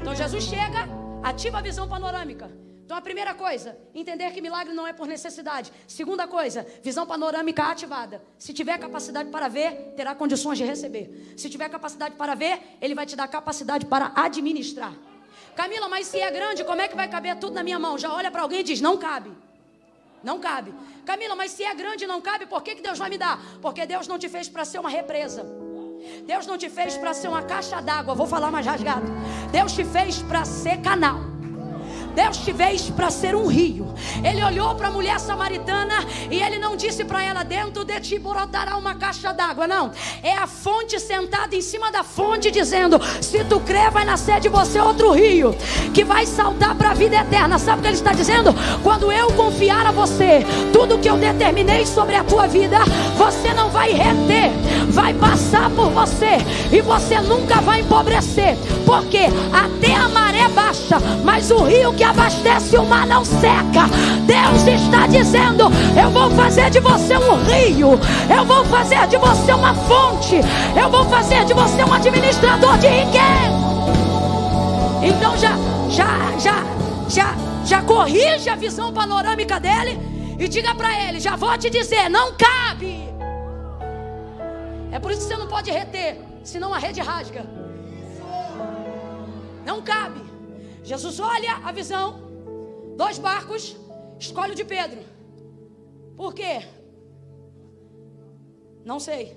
Então Jesus chega, ativa a visão panorâmica. Então a primeira coisa, entender que milagre não é por necessidade. Segunda coisa, visão panorâmica ativada. Se tiver capacidade para ver, terá condições de receber. Se tiver capacidade para ver, ele vai te dar capacidade para administrar. Camila, mas se é grande, como é que vai caber tudo na minha mão? Já olha para alguém e diz: não cabe. Não cabe. Camila, mas se é grande e não cabe, por que, que Deus vai me dar? Porque Deus não te fez para ser uma represa. Deus não te fez para ser uma caixa d'água. Vou falar mais rasgado. Deus te fez para ser canal. Deus te fez para ser um rio. Ele olhou para a mulher samaritana e ele não disse para ela: Dentro de ti brotará uma caixa d'água. Não. É a fonte sentada em cima da fonte, dizendo: Se tu crer, vai nascer de você outro rio que vai saltar para a vida eterna. Sabe o que ele está dizendo? Quando eu confiar a você tudo que eu determinei sobre a tua vida, você não vai reter, vai passar por você e você nunca vai empobrecer. Porque até a maré baixa, mas o rio que abastece o mar não seca. Deus está dizendo: Eu vou fazer de você um rio, eu vou fazer de você uma fonte, eu vou fazer de você um administrador de riqueza. Então já, já, já, já, já corrige a visão panorâmica dele e diga para ele: Já vou te dizer, não cabe. É por isso que você não pode reter, senão a rede rasga. Não cabe. Jesus olha a visão, dois barcos, escolhe o de Pedro. Por quê? Não sei.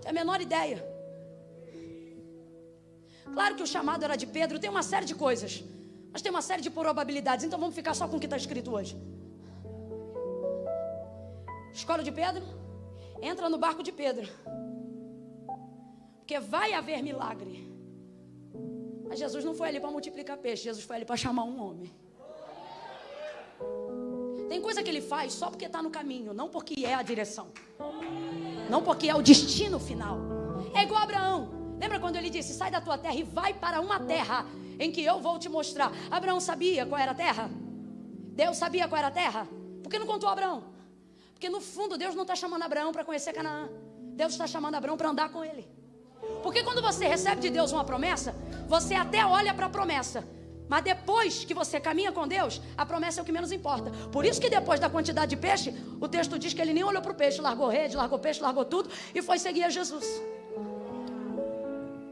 Tem a menor ideia. Claro que o chamado era de Pedro, tem uma série de coisas, mas tem uma série de probabilidades, então vamos ficar só com o que está escrito hoje. Escolhe o de Pedro, entra no barco de Pedro, porque vai haver milagre. Mas Jesus não foi ali para multiplicar peixe, Jesus foi ali para chamar um homem. Tem coisa que ele faz só porque está no caminho, não porque é a direção, não porque é o destino final. É igual Abraão. Lembra quando ele disse: Sai da tua terra e vai para uma terra em que eu vou te mostrar? Abraão sabia qual era a terra? Deus sabia qual era a terra? Por que não contou Abraão? Porque no fundo Deus não está chamando Abraão para conhecer Canaã. Deus está chamando Abraão para andar com ele. Porque quando você recebe de Deus uma promessa, você até olha para a promessa. Mas depois que você caminha com Deus, a promessa é o que menos importa. Por isso que depois da quantidade de peixe, o texto diz que ele nem olhou para o peixe, largou rede, largou peixe, largou tudo e foi seguir a Jesus.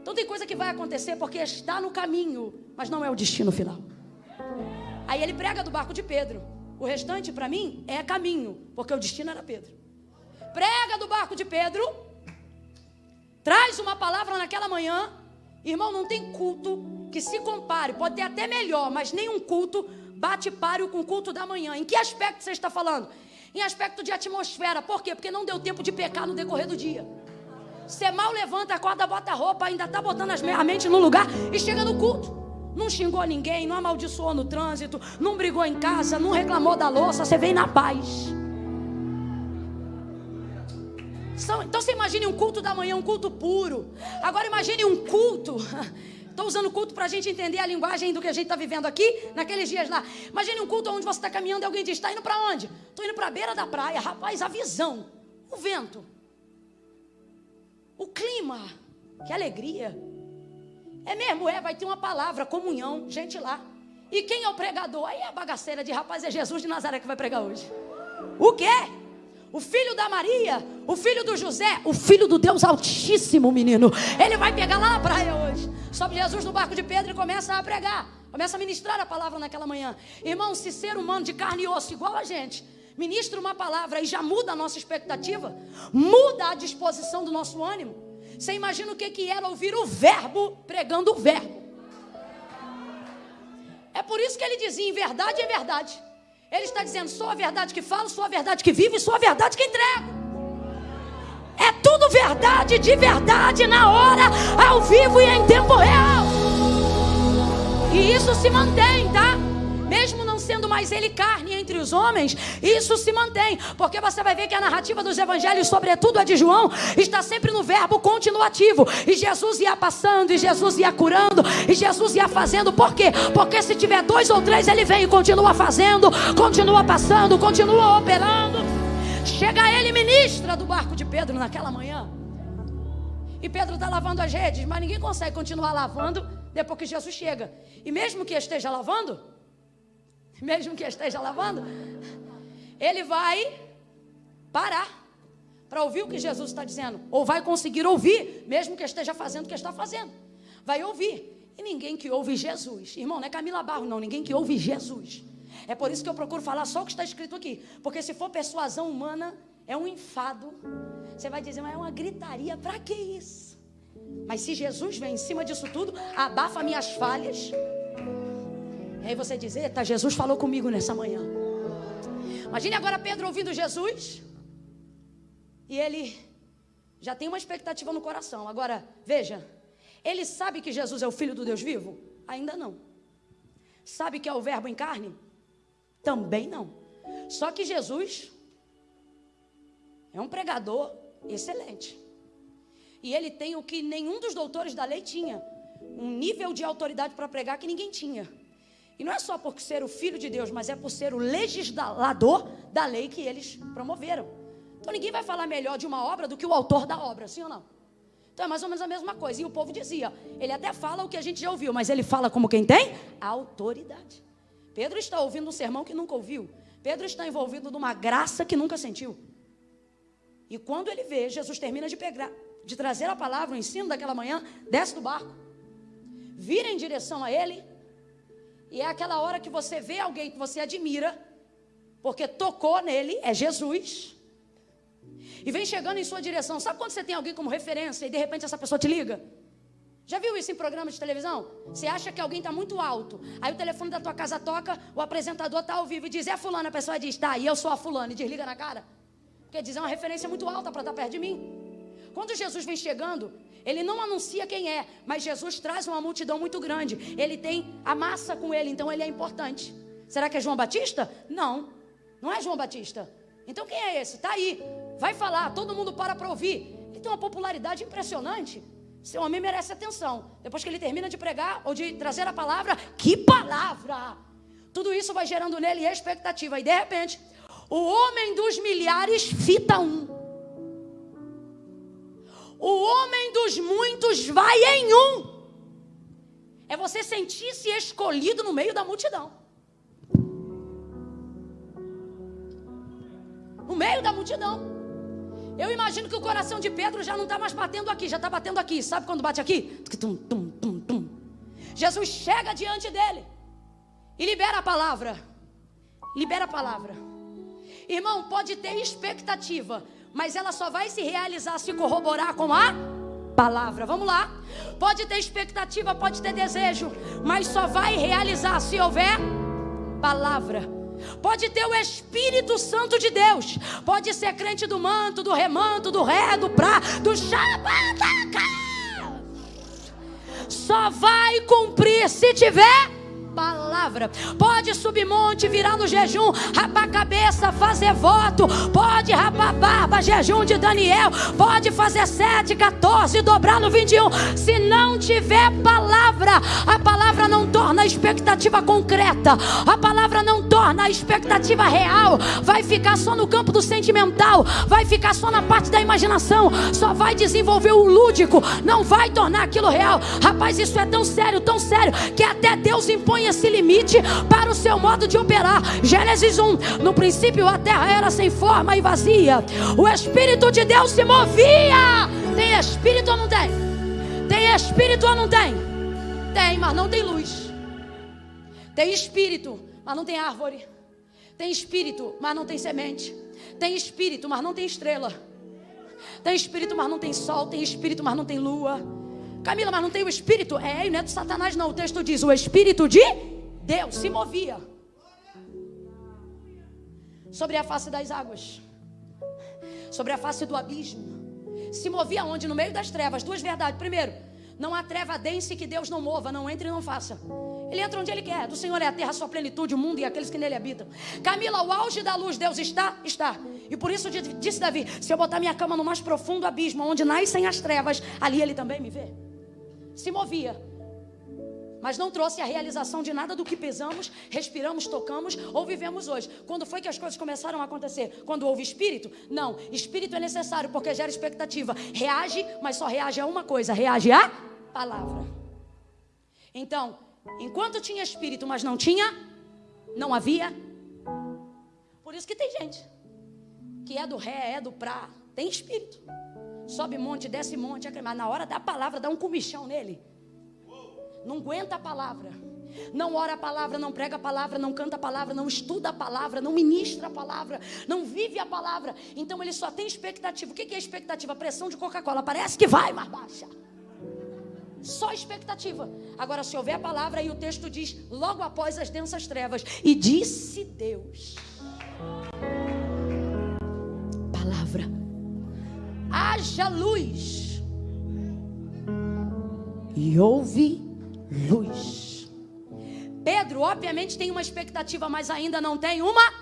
Então tem coisa que vai acontecer porque está no caminho, mas não é o destino final. Aí ele prega do barco de Pedro. O restante para mim é caminho, porque o destino era Pedro. Prega do barco de Pedro, traz uma palavra naquela manhã. Irmão, não tem culto que se compare, pode ter até melhor, mas nenhum culto bate páreo com o culto da manhã. Em que aspecto você está falando? Em aspecto de atmosfera. Por quê? Porque não deu tempo de pecar no decorrer do dia. Você mal levanta, acorda, bota a roupa, ainda tá botando as, a mente no lugar e chega no culto. Não xingou ninguém, não amaldiçoou no trânsito, não brigou em casa, não reclamou da louça, você vem na paz. Então você imagine um culto da manhã, um culto puro. Agora imagine um culto. Estou usando culto para a gente entender a linguagem do que a gente está vivendo aqui, naqueles dias lá. Imagine um culto onde você está caminhando e alguém diz: está indo para onde? Estou indo para a beira da praia. Rapaz, a visão, o vento, o clima, que alegria. É mesmo, é, vai ter uma palavra, comunhão, gente lá. E quem é o pregador? Aí é a bagaceira de rapaz, é Jesus de Nazaré que vai pregar hoje. O quê? O filho da Maria, o filho do José, o filho do Deus Altíssimo, menino. Ele vai pegar lá na praia hoje. Sobe Jesus no barco de Pedro e começa a pregar. Começa a ministrar a palavra naquela manhã. Irmão, se ser humano de carne e osso, igual a gente, ministra uma palavra e já muda a nossa expectativa, muda a disposição do nosso ânimo. Você imagina o que, que era ouvir o verbo pregando o verbo. É por isso que ele dizia: em verdade é verdade. Ele está dizendo: sou a verdade que falo, sou a verdade que vivo e sou a verdade que entrego. É tudo verdade de verdade na hora, ao vivo e em tempo real. E isso se mantém, tá? Sendo mais ele carne entre os homens, isso se mantém, porque você vai ver que a narrativa dos evangelhos, sobretudo a de João, está sempre no verbo continuativo. E Jesus ia passando, e Jesus ia curando, e Jesus ia fazendo. Por quê? Porque se tiver dois ou três, ele vem e continua fazendo, continua passando, continua operando. Chega ele, ministra do barco de Pedro naquela manhã. E Pedro está lavando as redes, mas ninguém consegue continuar lavando depois que Jesus chega. E mesmo que esteja lavando, mesmo que esteja lavando, ele vai parar para ouvir o que Jesus está dizendo, ou vai conseguir ouvir, mesmo que esteja fazendo o que está fazendo. Vai ouvir. E ninguém que ouve Jesus, irmão, não é Camila Barro, não, ninguém que ouve Jesus. É por isso que eu procuro falar só o que está escrito aqui, porque se for persuasão humana, é um enfado. Você vai dizer, mas é uma gritaria, para que isso? Mas se Jesus vem em cima disso tudo, abafa minhas falhas, e aí você diz: Eita, Jesus falou comigo nessa manhã. Imagine agora Pedro ouvindo Jesus. E ele já tem uma expectativa no coração. Agora, veja: ele sabe que Jesus é o Filho do Deus vivo? Ainda não. Sabe que é o Verbo em carne? Também não. Só que Jesus é um pregador excelente. E ele tem o que nenhum dos doutores da lei tinha: um nível de autoridade para pregar que ninguém tinha. E não é só por ser o filho de Deus, mas é por ser o legislador da lei que eles promoveram. Então ninguém vai falar melhor de uma obra do que o autor da obra, sim ou não? Então é mais ou menos a mesma coisa. E o povo dizia: ele até fala o que a gente já ouviu, mas ele fala como quem tem autoridade. Pedro está ouvindo um sermão que nunca ouviu. Pedro está envolvido numa graça que nunca sentiu. E quando ele vê, Jesus termina de, pegar, de trazer a palavra, o ensino daquela manhã, desce do barco, vira em direção a ele e é aquela hora que você vê alguém que você admira, porque tocou nele, é Jesus. E vem chegando em sua direção. Sabe quando você tem alguém como referência e de repente essa pessoa te liga? Já viu isso em programa de televisão? Você acha que alguém está muito alto. Aí o telefone da tua casa toca, o apresentador está ao vivo e diz: É fulano. A pessoa diz: Tá, e eu sou a fulano. E desliga na cara. Porque diz: É uma referência muito alta para estar tá perto de mim. Quando Jesus vem chegando, ele não anuncia quem é, mas Jesus traz uma multidão muito grande. Ele tem a massa com ele, então ele é importante. Será que é João Batista? Não, não é João Batista. Então quem é esse? Está aí. Vai falar, todo mundo para para ouvir. Ele tem uma popularidade impressionante. Esse homem merece atenção. Depois que ele termina de pregar ou de trazer a palavra, que palavra! Tudo isso vai gerando nele expectativa. E de repente, o homem dos milhares fita um. O homem dos muitos vai em um. É você sentir-se escolhido no meio da multidão. No meio da multidão. Eu imagino que o coração de Pedro já não está mais batendo aqui, já está batendo aqui. Sabe quando bate aqui? Tum, tum, tum, tum. Jesus chega diante dele e libera a palavra. Libera a palavra. Irmão, pode ter expectativa, mas ela só vai se realizar se corroborar com a palavra. Vamos lá. Pode ter expectativa, pode ter desejo, mas só vai realizar se houver palavra. Pode ter o Espírito Santo de Deus. Pode ser crente do manto, do remanto, do ré, do pra, do Shabbataka. Só vai cumprir se tiver palavra. Pode subir monte, virar no jejum, rapar a cabeça, fazer voto. Pode rapar barba, jejum de Daniel. Pode fazer 7, 14, dobrar no 21. Se não tiver palavra, a palavra não torna a expectativa concreta. A palavra não torna a expectativa real. Vai ficar só no campo do sentimental. Vai ficar só na parte da imaginação. Só vai desenvolver o lúdico. Não vai tornar aquilo real. Rapaz, isso é tão sério, tão sério, que até Deus impõe esse limite para o seu modo de operar. Gênesis 1: No princípio a terra era sem forma e vazia, o Espírito de Deus se movia. Tem espírito ou não tem? Tem espírito ou não tem? Tem, mas não tem luz. Tem espírito, mas não tem árvore. Tem espírito, mas não tem semente. Tem espírito, mas não tem estrela. Tem espírito, mas não tem sol. Tem espírito, mas não tem lua. Camila, mas não tem o espírito? É, não é do Satanás, não. O texto diz: o espírito de Deus se movia sobre a face das águas, sobre a face do abismo. Se movia onde? No meio das trevas. Duas verdades. Primeiro, não há treva dense que Deus não mova, não entre e não faça. Ele entra onde ele quer. Do Senhor é a terra, a sua plenitude, o mundo e aqueles que nele habitam. Camila, o auge da luz, Deus está? Está. E por isso disse Davi: se eu botar minha cama no mais profundo abismo, onde nascem as trevas, ali ele também me vê. Se movia mas não trouxe a realização de nada do que pesamos, respiramos, tocamos ou vivemos hoje. Quando foi que as coisas começaram a acontecer? Quando houve espírito? Não, espírito é necessário porque gera expectativa. Reage, mas só reage a uma coisa: reage à palavra. Então, enquanto tinha espírito, mas não tinha, não havia. Por isso que tem gente que é do ré, é do pra, tem espírito. Sobe monte, desce monte, mas na hora da palavra dá um comichão nele não aguenta a palavra, não ora a palavra, não prega a palavra, não canta a palavra, não estuda a palavra, não ministra a palavra, não vive a palavra. Então ele só tem expectativa. O que é expectativa? Pressão de Coca-Cola. Parece que vai mais baixa. Só expectativa. Agora, se houver a palavra, aí o texto diz: logo após as densas trevas, e disse Deus. Palavra. Haja luz. E ouve luz. Pedro, obviamente, tem uma expectativa, mas ainda não tem uma.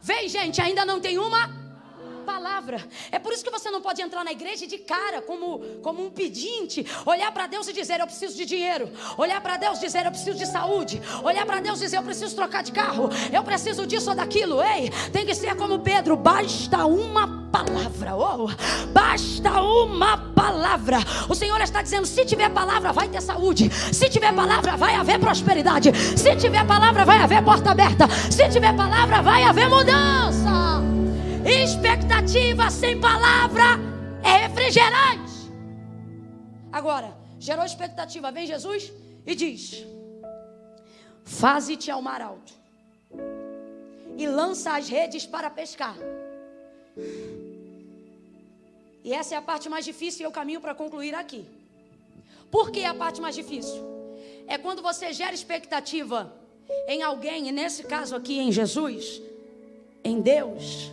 Vem, gente, ainda não tem uma palavra. É por isso que você não pode entrar na igreja de cara como, como um pedinte, olhar para Deus e dizer eu preciso de dinheiro, olhar para Deus e dizer eu preciso de saúde, olhar para Deus e dizer eu preciso trocar de carro, eu preciso disso ou daquilo. Ei, tem que ser como Pedro, basta uma palavra. Oh, basta uma palavra. O Senhor está dizendo: se tiver palavra, vai ter saúde. Se tiver palavra, vai haver prosperidade. Se tiver palavra, vai haver porta aberta. Se tiver palavra, vai haver mudança. Expectativa sem palavra é refrigerante. Agora, gerou expectativa, vem Jesus e diz: Faze-te ao mar alto e lança as redes para pescar. E essa é a parte mais difícil e eu caminho para concluir aqui. Por que a parte mais difícil? É quando você gera expectativa em alguém, e nesse caso aqui em Jesus, em Deus,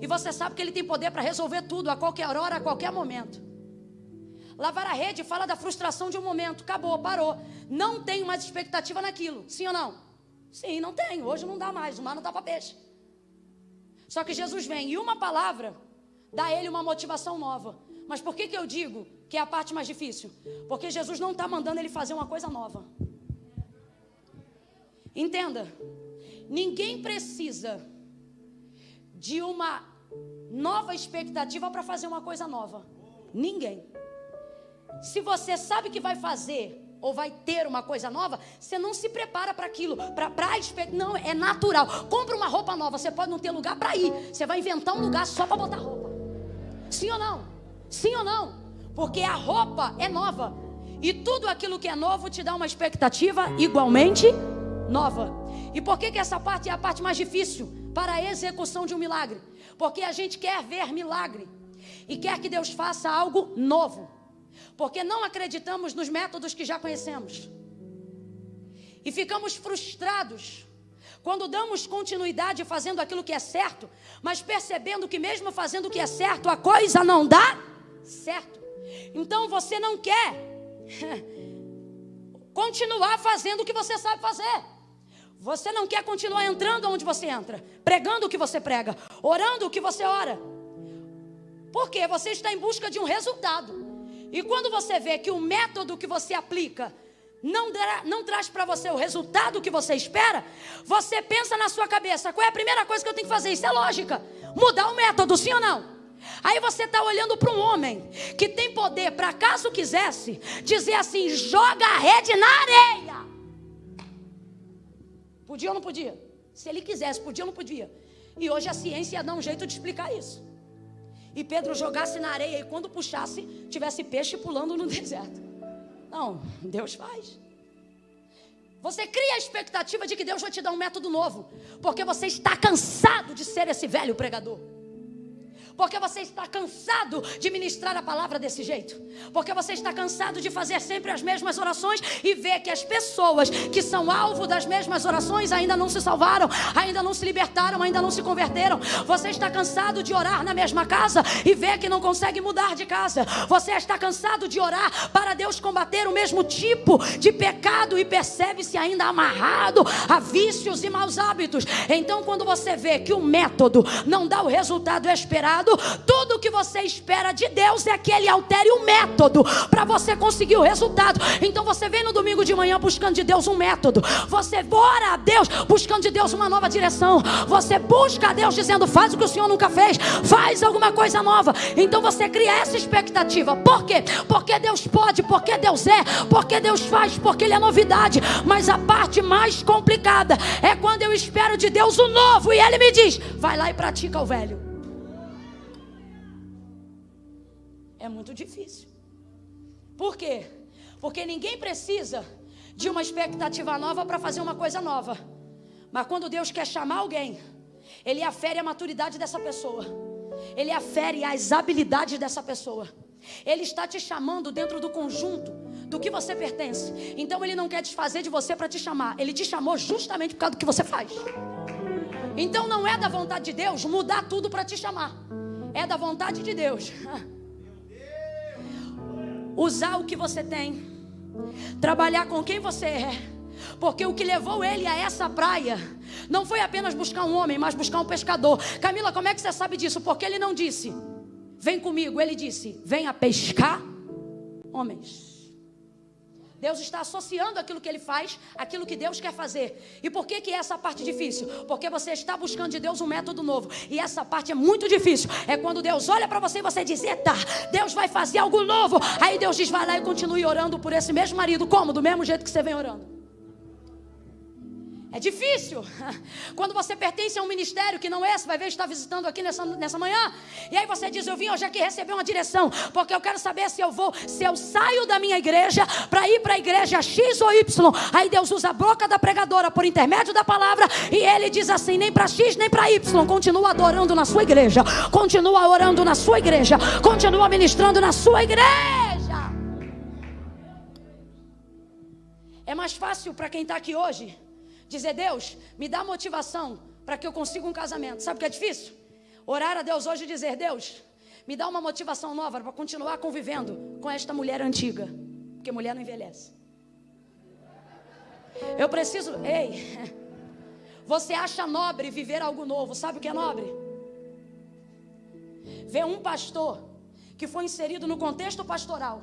e você sabe que Ele tem poder para resolver tudo a qualquer hora, a qualquer momento. Lavar a rede fala da frustração de um momento, acabou, parou. Não tenho mais expectativa naquilo, sim ou não? Sim, não tenho. Hoje não dá mais, o mar não dá para peixe. Só que Jesus vem e uma palavra dá a ele uma motivação nova. Mas por que, que eu digo que é a parte mais difícil? Porque Jesus não está mandando ele fazer uma coisa nova. Entenda, ninguém precisa de uma nova expectativa para fazer uma coisa nova. Ninguém. Se você sabe que vai fazer ou vai ter uma coisa nova, você não se prepara para aquilo, para não é natural. Compra uma roupa nova, você pode não ter lugar para ir, você vai inventar um lugar só para botar roupa. Sim ou não? Sim ou não? Porque a roupa é nova. E tudo aquilo que é novo te dá uma expectativa igualmente nova. E por que, que essa parte é a parte mais difícil para a execução de um milagre? Porque a gente quer ver milagre e quer que Deus faça algo novo. Porque não acreditamos nos métodos que já conhecemos. E ficamos frustrados quando damos continuidade fazendo aquilo que é certo, mas percebendo que mesmo fazendo o que é certo, a coisa não dá certo. Então você não quer continuar fazendo o que você sabe fazer. Você não quer continuar entrando onde você entra, pregando o que você prega, orando o que você ora. Porque você está em busca de um resultado. E quando você vê que o método que você aplica não, não traz para você o resultado que você espera, você pensa na sua cabeça: qual é a primeira coisa que eu tenho que fazer? Isso é lógica. Mudar o método, sim ou não? Aí você está olhando para um homem que tem poder para, caso quisesse, dizer assim: joga a rede na areia. Podia ou não podia? Se ele quisesse, podia ou não podia? E hoje a ciência ia dar um jeito de explicar isso. E Pedro jogasse na areia e quando puxasse, tivesse peixe pulando no deserto. Não, Deus faz. Você cria a expectativa de que Deus vai te dar um método novo, porque você está cansado de ser esse velho pregador. Porque você está cansado de ministrar a palavra desse jeito. Porque você está cansado de fazer sempre as mesmas orações e ver que as pessoas que são alvo das mesmas orações ainda não se salvaram, ainda não se libertaram, ainda não se converteram. Você está cansado de orar na mesma casa e ver que não consegue mudar de casa. Você está cansado de orar para Deus combater o mesmo tipo de pecado e percebe-se ainda amarrado a vícios e maus hábitos. Então, quando você vê que o método não dá o resultado esperado, tudo o que você espera de Deus é que Ele altere o método para você conseguir o resultado. Então você vem no domingo de manhã buscando de Deus um método. Você ora a Deus buscando de Deus uma nova direção. Você busca a Deus dizendo: faz o que o Senhor nunca fez, faz alguma coisa nova. Então você cria essa expectativa. Por quê? Porque Deus pode, porque Deus é, porque Deus faz, porque Ele é novidade. Mas a parte mais complicada é quando eu espero de Deus o novo e Ele me diz: vai lá e pratica o velho. É muito difícil. Por quê? Porque ninguém precisa de uma expectativa nova para fazer uma coisa nova. Mas quando Deus quer chamar alguém, Ele afere a maturidade dessa pessoa, Ele afere as habilidades dessa pessoa. Ele está te chamando dentro do conjunto do que você pertence. Então Ele não quer desfazer de você para te chamar, Ele te chamou justamente por causa do que você faz. Então não é da vontade de Deus mudar tudo para te chamar, é da vontade de Deus. usar o que você tem, trabalhar com quem você é. Porque o que levou ele a essa praia não foi apenas buscar um homem, mas buscar um pescador. Camila, como é que você sabe disso? Porque ele não disse, vem comigo. Ele disse, venha pescar homens. Deus está associando aquilo que ele faz, aquilo que Deus quer fazer. E por que que é essa parte difícil? Porque você está buscando de Deus um método novo. E essa parte é muito difícil. É quando Deus olha para você e você diz: "Eita, Deus vai fazer algo novo". Aí Deus diz: "Vai lá e continue orando por esse mesmo marido, como? Do mesmo jeito que você vem orando". É difícil. Quando você pertence a um ministério que não é esse, vai ver, está visitando aqui nessa, nessa manhã. E aí você diz: Eu vim hoje aqui receber uma direção, porque eu quero saber se eu vou, se eu saio da minha igreja para ir para a igreja X ou Y. Aí Deus usa a boca da pregadora por intermédio da palavra e ele diz assim: Nem para X, nem para Y. Continua adorando na sua igreja, continua orando na sua igreja, continua ministrando na sua igreja. É mais fácil para quem está aqui hoje Dizer, Deus, me dá motivação para que eu consiga um casamento. Sabe o que é difícil? Orar a Deus hoje e dizer, Deus, me dá uma motivação nova para continuar convivendo com esta mulher antiga. Porque mulher não envelhece. Eu preciso. Ei, você acha nobre viver algo novo? Sabe o que é nobre? Ver um pastor que foi inserido no contexto pastoral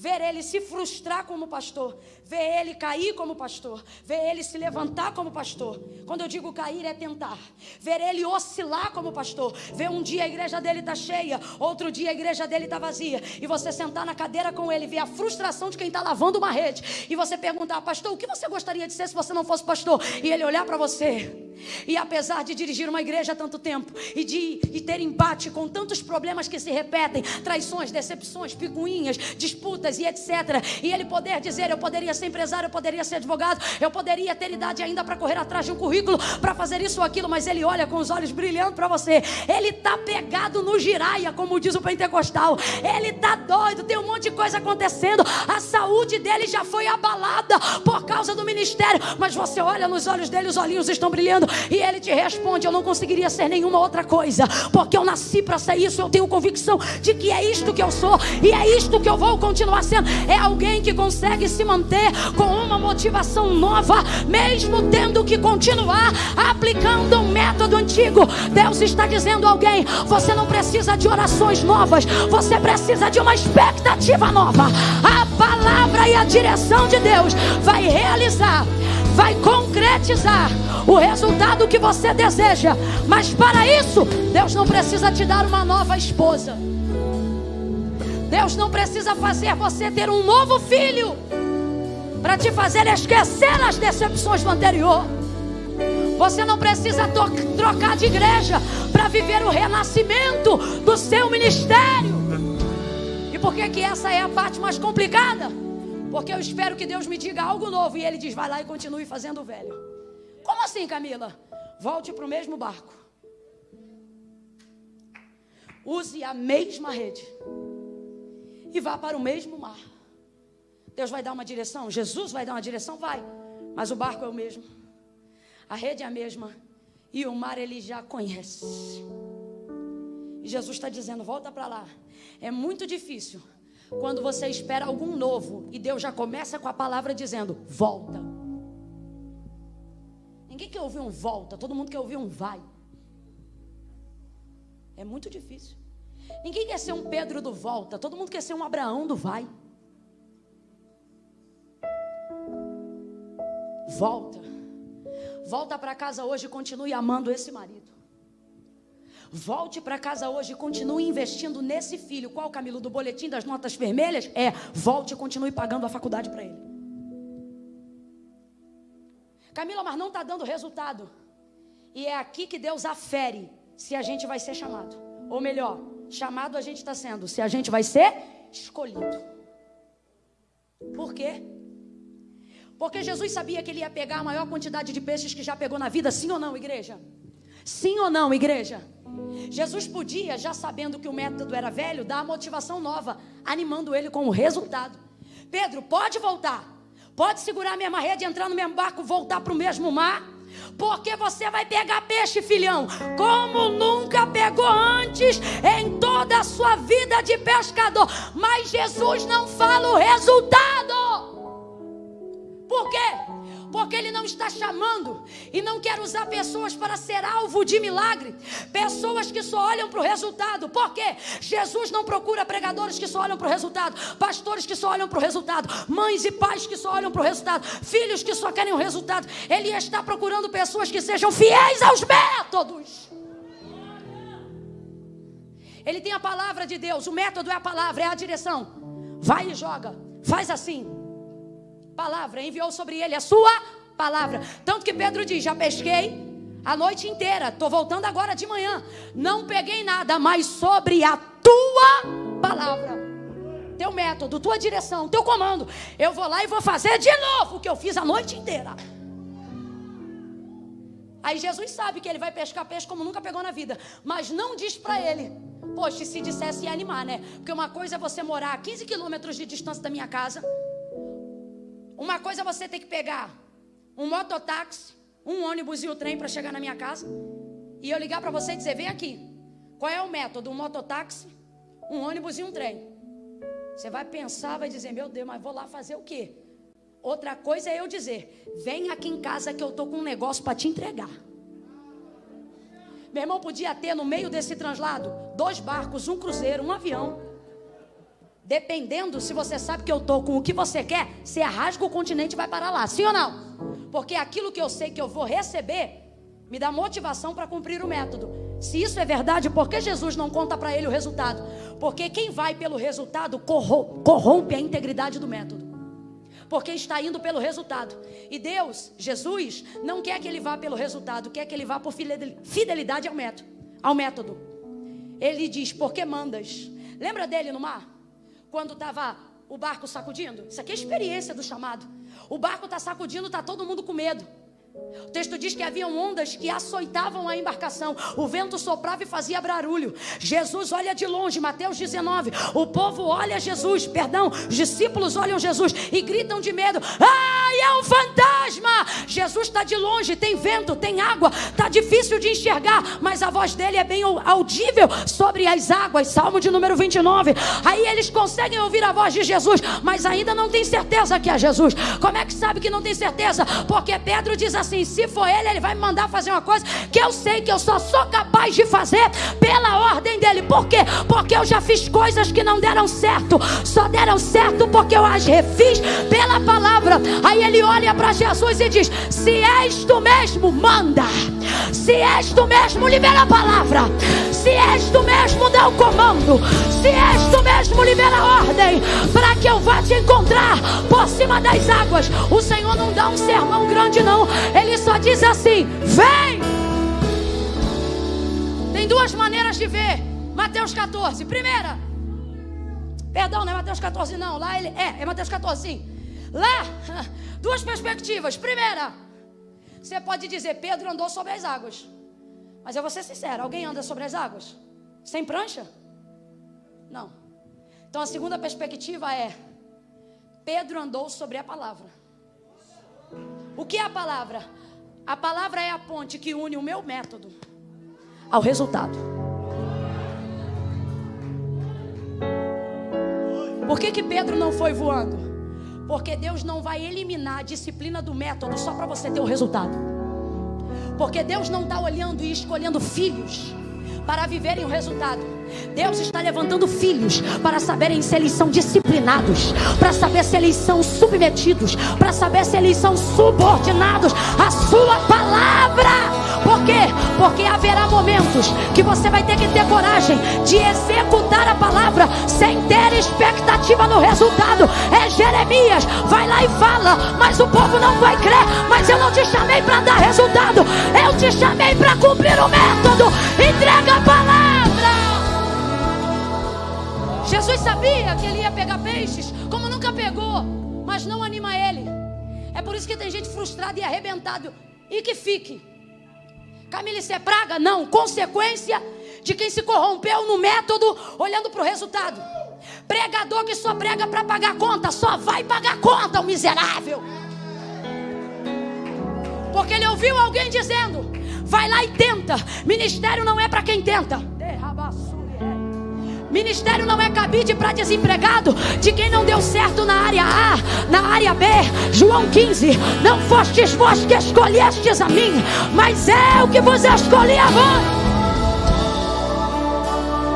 ver ele se frustrar como pastor, ver ele cair como pastor, ver ele se levantar como pastor. Quando eu digo cair é tentar, ver ele oscilar como pastor, ver um dia a igreja dele está cheia, outro dia a igreja dele está vazia, e você sentar na cadeira com ele, ver a frustração de quem está lavando uma rede, e você perguntar, pastor, o que você gostaria de ser se você não fosse pastor? E ele olhar para você. E apesar de dirigir uma igreja há tanto tempo e de e ter embate com tantos problemas que se repetem, traições, decepções, picuinhas, disputas e etc. E ele poder dizer: eu poderia ser empresário, eu poderia ser advogado, eu poderia ter idade ainda para correr atrás de um currículo, para fazer isso ou aquilo, mas ele olha com os olhos brilhando para você. Ele está pegado no giraia, como diz o pentecostal. Ele está doido, tem um monte de coisa acontecendo. A saúde dele já foi abalada por causa do ministério. Mas você olha nos olhos dele, os olhinhos estão brilhando. E ele te responde: Eu não conseguiria ser nenhuma outra coisa. Porque eu nasci para ser isso. Eu tenho convicção de que é isto que eu sou. E é isto que eu vou continuar sendo. É alguém que consegue se manter com uma motivação nova, mesmo tendo que continuar aplicando um método antigo. Deus está dizendo a alguém: Você não precisa de orações novas. Você precisa de uma expectativa nova. A palavra e a direção de Deus vai realizar, vai concretizar o resultado que você deseja. Mas para isso, Deus não precisa te dar uma nova esposa. Deus não precisa fazer você ter um novo filho para te fazer esquecer as decepções do anterior. Você não precisa trocar de igreja para viver o renascimento do seu ministério. E por que, que essa é a parte mais complicada? Porque eu espero que Deus me diga algo novo e Ele diz: vai lá e continue fazendo o velho. Como assim, Camila? Volte para o mesmo barco. Use a mesma rede. E vá para o mesmo mar. Deus vai dar uma direção, Jesus vai dar uma direção, vai. Mas o barco é o mesmo. A rede é a mesma. E o mar ele já conhece. E Jesus está dizendo: volta para lá. É muito difícil quando você espera algum novo e Deus já começa com a palavra dizendo: volta. Ninguém quer ouvir um volta, todo mundo quer ouvir um vai. É muito difícil. Ninguém quer ser um Pedro do volta, todo mundo quer ser um Abraão do vai. Volta. Volta para casa hoje e continue amando esse marido. Volte para casa hoje e continue investindo nesse filho. Qual, Camilo, do boletim das notas vermelhas? É, volte e continue pagando a faculdade para ele. Camila, mas não está dando resultado. E é aqui que Deus afere se a gente vai ser chamado. Ou melhor, chamado a gente está sendo, se a gente vai ser escolhido. Por quê? Porque Jesus sabia que ele ia pegar a maior quantidade de peixes que já pegou na vida, sim ou não, igreja? Sim ou não, igreja? Jesus podia, já sabendo que o método era velho, dar a motivação nova, animando ele com o resultado. Pedro, pode voltar. Pode segurar a mesma rede, entrar no mesmo barco, voltar para o mesmo mar. Porque você vai pegar peixe, filhão, como nunca pegou antes em toda a sua vida de pescador. Mas Jesus não fala o resultado. Por quê? Porque Ele não está chamando e não quer usar pessoas para ser alvo de milagre, pessoas que só olham para o resultado. Por quê? Jesus não procura pregadores que só olham para o resultado, pastores que só olham para o resultado, mães e pais que só olham para o resultado, filhos que só querem o resultado. Ele está procurando pessoas que sejam fiéis aos métodos. Ele tem a palavra de Deus, o método é a palavra, é a direção. Vai e joga, faz assim palavra, enviou sobre ele a sua palavra. Tanto que Pedro diz: Já pesquei a noite inteira, estou voltando agora de manhã. Não peguei nada, mas sobre a tua palavra, teu método, tua direção, teu comando, eu vou lá e vou fazer de novo o que eu fiz a noite inteira. Aí Jesus sabe que ele vai pescar peixe como nunca pegou na vida, mas não diz para ele. Poxa, se dissesse ia animar, né? Porque uma coisa é você morar a 15 quilômetros de distância da minha casa, uma coisa é você ter que pegar um mototáxi, um ônibus e o trem para chegar na minha casa. E eu ligar para você e dizer: vem aqui. Qual é o método? Um mototáxi, um ônibus e um trem. Você vai pensar, vai dizer: meu Deus, mas vou lá fazer o quê? Outra coisa é eu dizer: vem aqui em casa que eu tô com um negócio para te entregar. Meu irmão podia ter no meio desse translado dois barcos, um cruzeiro, um avião. Dependendo se você sabe que eu estou com o que você quer, você rasga o continente e vai parar lá, sim ou não? Porque aquilo que eu sei que eu vou receber me dá motivação para cumprir o método. Se isso é verdade, por que Jesus não conta para ele o resultado? Porque quem vai pelo resultado corrompe a integridade do método. Porque está indo pelo resultado. E Deus, Jesus, não quer que ele vá pelo resultado, quer que ele vá por fidelidade ao método. Ao método. Ele diz: Por que mandas? Lembra dele no mar? Quando estava o barco sacudindo? Isso aqui é experiência do chamado. O barco está sacudindo, está todo mundo com medo. O texto diz que haviam ondas que açoitavam a embarcação. O vento soprava e fazia barulho. Jesus olha de longe, Mateus 19. O povo olha Jesus, perdão, os discípulos olham Jesus e gritam de medo: Ai, é um fantasma! Jesus está de longe, tem vento, tem água, está difícil de enxergar, mas a voz dele é bem audível sobre as águas. Salmo de número 29. Aí eles conseguem ouvir a voz de Jesus, mas ainda não tem certeza que é Jesus. Como é que sabe que não tem certeza? Porque Pedro diz assim: se for ele, ele vai me mandar fazer uma coisa que eu sei que eu só sou capaz de fazer pela ordem dele. Por quê? Porque eu já fiz coisas que não deram certo. Só deram certo porque eu as refiz pela palavra. Aí ele olha para Jesus e diz: Se és tu mesmo, manda. Se és tu mesmo, libera a palavra. Se és tu mesmo, dá o comando. Se és tu mesmo, libera a ordem. Para que eu vá te encontrar por cima das águas. O Senhor não dá um sermão grande, não. Ele só diz assim: Vem! Tem duas maneiras de ver. Mateus 14. Primeira. Perdão, não é Mateus 14, não. Lá ele. É, é Mateus 14, sim. Lá, duas perspectivas. Primeira, você pode dizer: Pedro andou sobre as águas. Mas eu vou ser sincero: alguém anda sobre as águas? Sem prancha? Não. Então a segunda perspectiva é: Pedro andou sobre a palavra. O que é a palavra? A palavra é a ponte que une o meu método ao resultado. Por que, que Pedro não foi voando? Porque Deus não vai eliminar a disciplina do método só para você ter o resultado. Porque Deus não está olhando e escolhendo filhos para viverem o resultado. Deus está levantando filhos para saberem se eles são disciplinados, para saber se eles são submetidos, para saber se eles são subordinados à Sua palavra. Por quê? Porque haverá momentos que você vai ter que ter coragem de executar a palavra sem ter expectativa no resultado. É Jeremias, vai lá e fala, mas o povo não vai crer. Mas eu não te chamei para dar resultado, eu te chamei para cumprir o método. Entrega a palavra. Jesus sabia que ele ia pegar peixes, como nunca pegou, mas não anima ele. É por isso que tem gente frustrada e arrebentada. E que fique. Camila, isso é praga? Não. Consequência de quem se corrompeu no método, olhando para o resultado. Pregador que só prega para pagar conta, só vai pagar conta, o miserável. Porque ele ouviu alguém dizendo: vai lá e tenta. Ministério não é para quem tenta. Ministério não é cabide para desempregado, de quem não deu certo na área A, na área B. João 15: Não fostes vós que escolhestes a mim, mas o que vos escolhi a vós.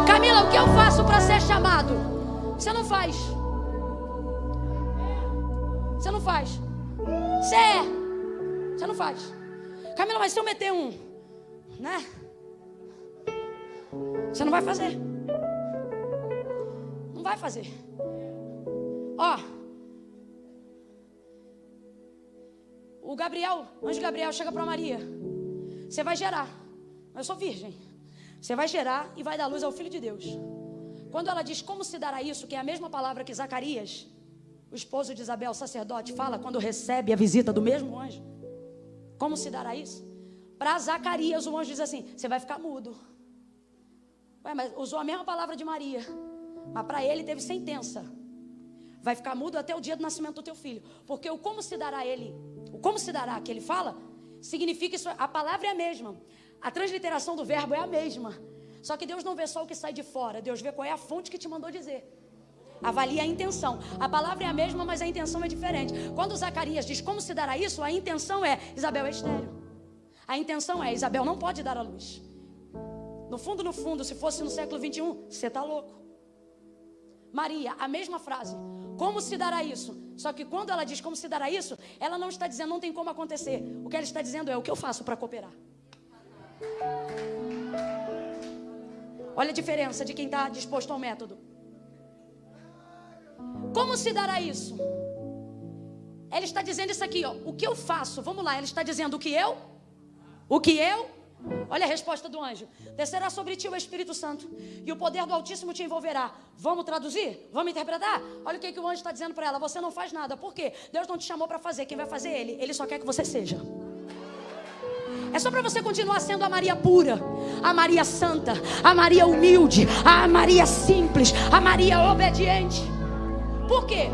Camila, o que eu faço para ser chamado? Você não faz. Você não faz. Você é. Você não faz. Camila, mas se eu meter um, né? Você não vai fazer vai fazer. Ó. O Gabriel, anjo Gabriel chega para Maria. Você vai gerar. Eu sou virgem. Você vai gerar e vai dar luz ao filho de Deus. Quando ela diz como se dará isso, que é a mesma palavra que Zacarias, o esposo de Isabel, sacerdote, fala quando recebe a visita do mesmo anjo. Como se dará isso? Para Zacarias, o anjo diz assim: Você vai ficar mudo. Ué, mas usou a mesma palavra de Maria. Mas para ele teve sentença. Vai ficar mudo até o dia do nascimento do teu filho. Porque o como se dará ele, o como se dará que ele fala, significa isso. A palavra é a mesma. A transliteração do verbo é a mesma. Só que Deus não vê só o que sai de fora. Deus vê qual é a fonte que te mandou dizer. Avalia a intenção. A palavra é a mesma, mas a intenção é diferente. Quando Zacarias diz como se dará isso, a intenção é Isabel é estéreo. A intenção é Isabel não pode dar a luz. No fundo, no fundo, se fosse no século 21, você está louco. Maria, a mesma frase. Como se dará isso? Só que quando ela diz como se dará isso, ela não está dizendo não tem como acontecer. O que ela está dizendo é o que eu faço para cooperar. Olha a diferença de quem está disposto ao método. Como se dará isso? Ela está dizendo isso aqui, ó. O que eu faço? Vamos lá, ela está dizendo o que eu? O que eu Olha a resposta do anjo: Descerá sobre ti o Espírito Santo, e o poder do Altíssimo te envolverá. Vamos traduzir? Vamos interpretar? Olha o que, que o anjo está dizendo para ela: Você não faz nada. Por quê? Deus não te chamou para fazer. Quem vai fazer ele? Ele só quer que você seja. É só para você continuar sendo a Maria pura, a Maria santa, a Maria humilde, a Maria simples, a Maria obediente. Por quê?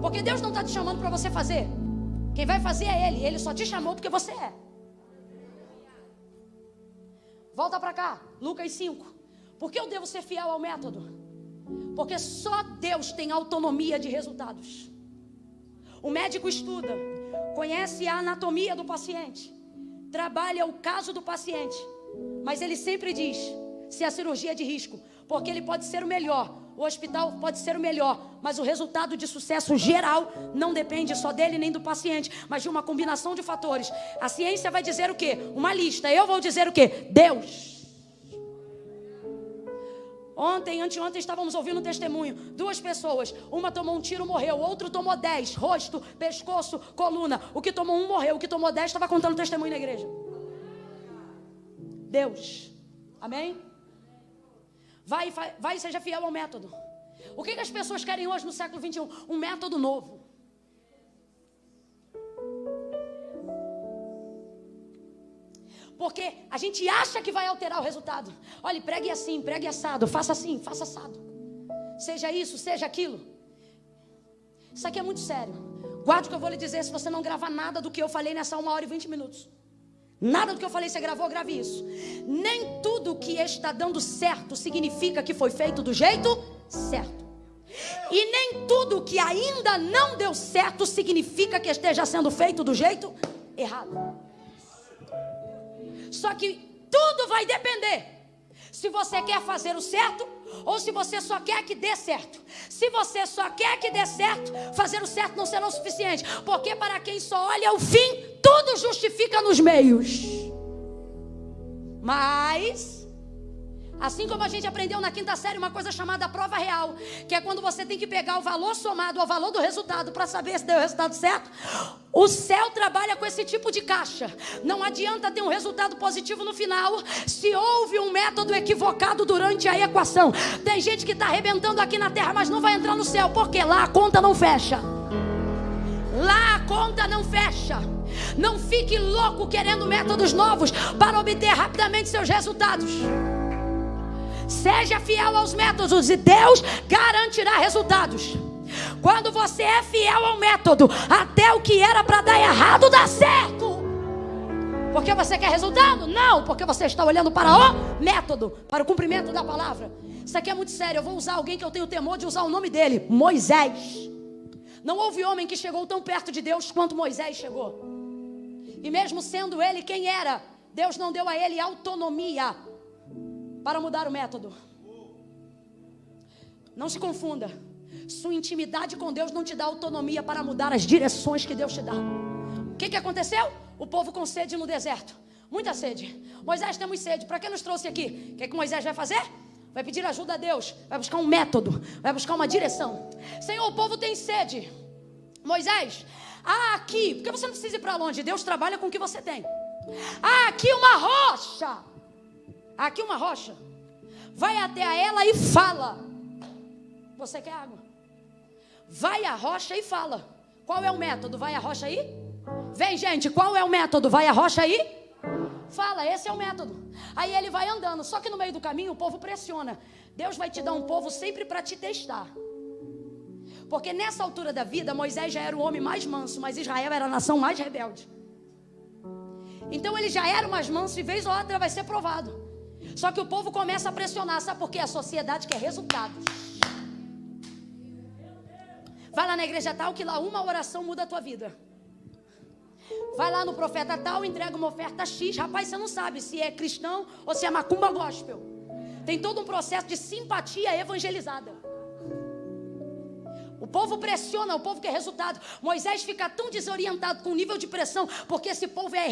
Porque Deus não está te chamando para você fazer. Quem vai fazer é Ele. Ele só te chamou porque você é. Volta para cá, Lucas 5. Por que eu devo ser fiel ao método? Porque só Deus tem autonomia de resultados. O médico estuda, conhece a anatomia do paciente, trabalha o caso do paciente, mas ele sempre diz se a cirurgia é de risco, porque ele pode ser o melhor, o hospital pode ser o melhor, mas o resultado de sucesso geral não depende só dele nem do paciente, mas de uma combinação de fatores. A ciência vai dizer o quê? Uma lista. Eu vou dizer o quê? Deus. Ontem, anteontem, estávamos ouvindo um testemunho. Duas pessoas. Uma tomou um tiro, morreu. Outro tomou dez. Rosto, pescoço, coluna. O que tomou um morreu. O que tomou dez estava contando testemunho na igreja. Deus. Amém? Vai, vai, e seja fiel ao método. O que, que as pessoas querem hoje no século 21? Um método novo. Porque a gente acha que vai alterar o resultado. Olha, pregue assim, pregue assado, faça assim, faça assado. Seja isso, seja aquilo. Isso aqui é muito sério. Guarde o que eu vou lhe dizer se você não gravar nada do que eu falei nessa uma hora e vinte minutos. Nada do que eu falei você gravou, grave isso. Nem tudo que está dando certo significa que foi feito do jeito certo. E nem tudo que ainda não deu certo significa que esteja sendo feito do jeito errado. Só que tudo vai depender se você quer fazer o certo ou se você só quer que dê certo. Se você só quer que dê certo, fazer o certo não será o suficiente, porque para quem só olha o fim, tudo justifica nos meios. Mas Assim como a gente aprendeu na quinta série uma coisa chamada prova real, que é quando você tem que pegar o valor somado ao valor do resultado para saber se deu o resultado certo. O céu trabalha com esse tipo de caixa. Não adianta ter um resultado positivo no final se houve um método equivocado durante a equação. Tem gente que está arrebentando aqui na terra, mas não vai entrar no céu, porque lá a conta não fecha. Lá a conta não fecha. Não fique louco querendo métodos novos para obter rapidamente seus resultados. Seja fiel aos métodos e Deus garantirá resultados. Quando você é fiel ao método, até o que era para dar errado dá certo. Porque você quer resultado? Não, porque você está olhando para o método, para o cumprimento da palavra. Isso aqui é muito sério. Eu vou usar alguém que eu tenho temor de usar o nome dele: Moisés. Não houve homem que chegou tão perto de Deus quanto Moisés chegou. E mesmo sendo ele quem era, Deus não deu a ele autonomia para mudar o método. Não se confunda. Sua intimidade com Deus não te dá autonomia para mudar as direções que Deus te dá. O que, que aconteceu? O povo com sede no deserto. Muita sede. Moisés, temos sede. Para que nos trouxe aqui? O que, que Moisés vai fazer? Vai pedir ajuda a Deus. Vai buscar um método. Vai buscar uma direção. Senhor, o povo tem sede. Moisés, ah, aqui. Porque você não precisa ir para longe. Deus trabalha com o que você tem. Ah, aqui uma rocha aqui uma rocha. Vai até a ela e fala. Você quer água? Vai à rocha e fala. Qual é o método? Vai à rocha aí? Vem, gente, qual é o método? Vai à rocha aí? Fala, esse é o método. Aí ele vai andando, só que no meio do caminho o povo pressiona. Deus vai te dar um povo sempre para te testar. Porque nessa altura da vida, Moisés já era o homem mais manso, mas Israel era a nação mais rebelde. Então ele já era mais manso e vez ou outra vai ser provado. Só que o povo começa a pressionar, sabe por quê? A sociedade quer resultados. Vai lá na igreja tal que lá uma oração muda a tua vida. Vai lá no profeta tal, entrega uma oferta X. Rapaz, você não sabe se é cristão ou se é macumba gospel. Tem todo um processo de simpatia evangelizada. O povo pressiona, o povo quer resultado. Moisés fica tão desorientado com o nível de pressão, porque esse povo é,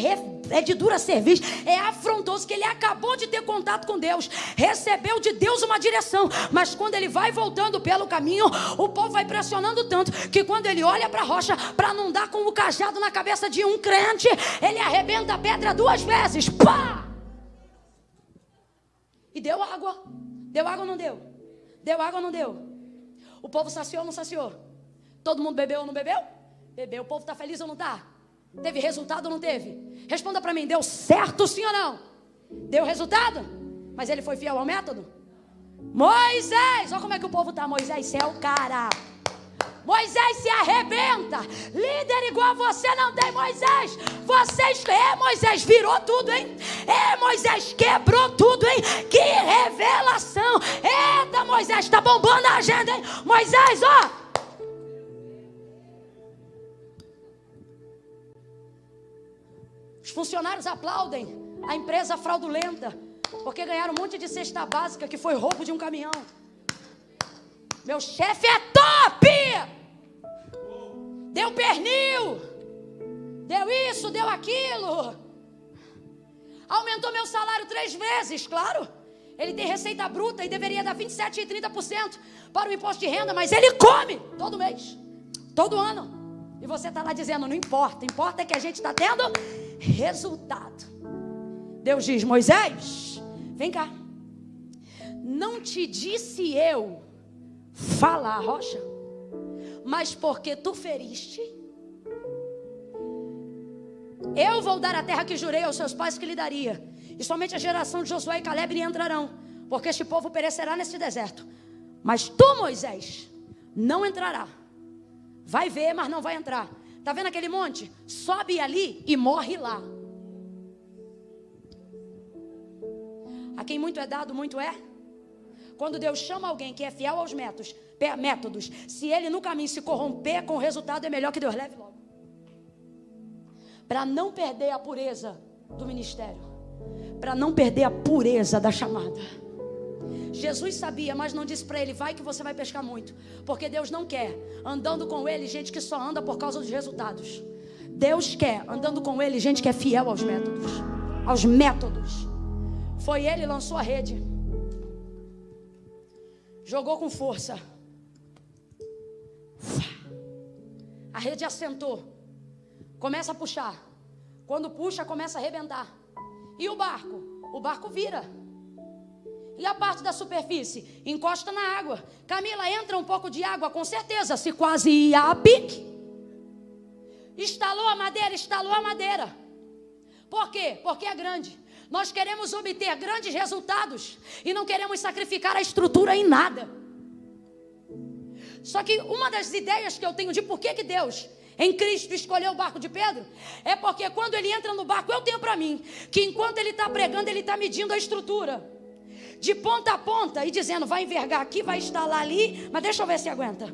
é de dura serviço, é afrontoso, que ele acabou de ter contato com Deus, recebeu de Deus uma direção, mas quando ele vai voltando pelo caminho, o povo vai pressionando tanto que quando ele olha para a rocha, para não dar com o cajado na cabeça de um crente, ele arrebenta a pedra duas vezes. Pá! E deu água. Deu água ou não deu? Deu água ou não deu? O povo saciou ou não saciou? Todo mundo bebeu ou não bebeu? Bebeu. O povo está feliz ou não está? Teve resultado ou não teve? Responda para mim, deu certo sim ou não? Deu resultado? Mas ele foi fiel ao método? Moisés, olha como é que o povo tá. Moisés, é o cara. Moisés se arrebenta. Líder igual você não tem, Moisés. Vocês, é, Moisés virou tudo, hein? É, Moisés quebrou tudo, hein? Que revelação. Eita, Moisés, tá bombando a agenda, hein? Moisés, ó. Os funcionários aplaudem a empresa fraudulenta, porque ganharam um monte de cesta básica que foi roubo de um caminhão. Meu chefe é top! Deu pernil, deu isso, deu aquilo. Aumentou meu salário três vezes, claro. Ele tem receita bruta e deveria dar 27 e 30% para o imposto de renda, mas ele come todo mês, todo ano. E você está lá dizendo: não importa, importa é que a gente está tendo resultado. Deus diz: Moisés, vem cá. Não te disse eu falar, rocha, mas porque tu feriste, eu vou dar a terra que jurei aos seus pais que lhe daria, e somente a geração de Josué e Caleb lhe entrarão, porque este povo perecerá neste deserto. Mas tu, Moisés, não entrará. Vai ver, mas não vai entrar. Tá vendo aquele monte? Sobe ali e morre lá. A quem muito é dado, muito é. Quando Deus chama alguém que é fiel aos métodos, métodos, se ele no caminho se corromper com o resultado, é melhor que Deus leve logo. Para não perder a pureza do ministério, para não perder a pureza da chamada. Jesus sabia, mas não disse para ele: vai que você vai pescar muito, porque Deus não quer andando com ele gente que só anda por causa dos resultados. Deus quer andando com ele gente que é fiel aos métodos, aos métodos. Foi ele, lançou a rede. Jogou com força. A rede assentou. Começa a puxar. Quando puxa, começa a arrebentar. E o barco? O barco vira. E a parte da superfície? Encosta na água. Camila, entra um pouco de água, com certeza. Se quase ia a pique. Estalou a madeira, estalou a madeira. Por quê? Porque é grande. Nós queremos obter grandes resultados e não queremos sacrificar a estrutura em nada. Só que uma das ideias que eu tenho de por que, que Deus em Cristo escolheu o barco de Pedro, é porque quando ele entra no barco, eu tenho para mim que enquanto ele está pregando, ele está medindo a estrutura de ponta a ponta e dizendo: vai envergar aqui, vai instalar ali, mas deixa eu ver se aguenta.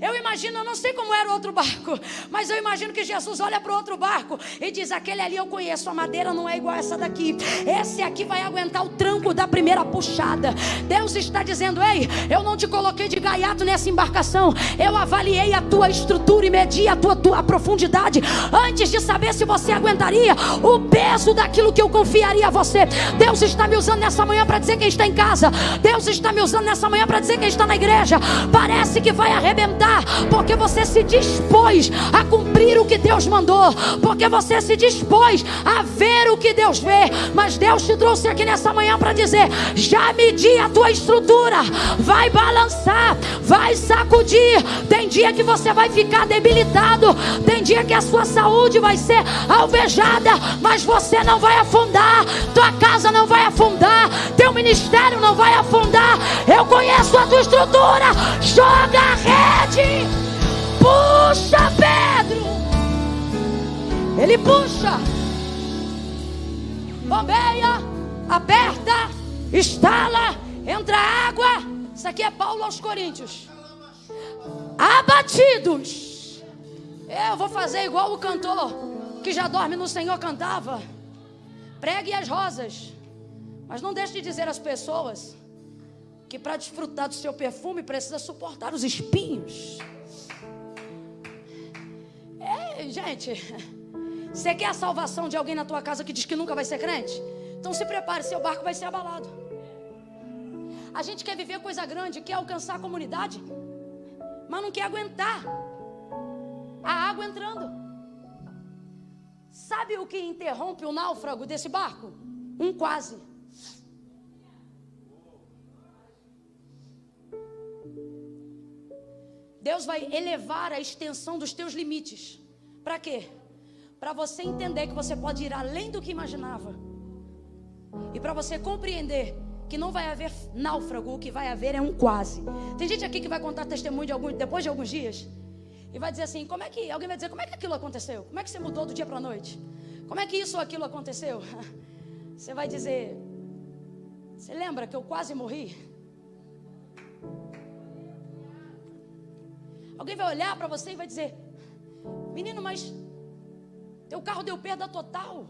Eu imagino, eu não sei como era o outro barco, mas eu imagino que Jesus olha para o outro barco e diz: aquele ali eu conheço, a madeira não é igual essa daqui. Esse aqui vai aguentar o tranco da primeira puxada. Deus está dizendo: ei, eu não te coloquei de gaiato nessa embarcação, eu avaliei a tua estrutura e medi a tua, tua profundidade antes de saber se você aguentaria o peso daquilo que eu confiaria a você. Deus está me usando nessa manhã para dizer quem está em casa. Deus está me usando nessa manhã para dizer quem está na igreja. Parece que vai arrebentar, porque você se dispôs a cumprir o que Deus mandou, porque você se dispôs a ver o que Deus vê. Mas Deus te trouxe aqui nessa manhã para dizer: já medi a tua estrutura, vai balançar, vai sacudir. Tem dia que você vai ficar debilitado, tem dia que a sua saúde vai ser alvejada, mas você não vai afundar, tua casa não vai afundar, teu ministério não vai afundar. Eu conheço a tua estrutura. Joga a rede. Puxa, Pedro. Ele puxa. Bombeia. Aperta. Estala. Entra água. Isso aqui é Paulo aos Coríntios. Abatidos. Eu vou fazer igual o cantor que já dorme no Senhor cantava. Pregue as rosas. Mas não deixe de dizer às pessoas que para desfrutar do seu perfume precisa suportar os espinhos. É, gente, você quer a salvação de alguém na tua casa que diz que nunca vai ser crente? Então se prepare, seu barco vai ser abalado. A gente quer viver coisa grande, quer alcançar a comunidade, mas não quer aguentar a água entrando. Sabe o que interrompe o náufrago desse barco? Um quase. Deus vai elevar a extensão dos teus limites. Para quê? para você entender que você pode ir além do que imaginava. E para você compreender que não vai haver náufrago, o que vai haver é um quase. Tem gente aqui que vai contar testemunho de algum, depois de alguns dias e vai dizer assim: como é que alguém vai dizer como é que aquilo aconteceu? Como é que você mudou do dia para a noite? Como é que isso ou aquilo aconteceu? Você vai dizer: você lembra que eu quase morri? Alguém vai olhar para você e vai dizer: menino, mas teu carro deu perda total.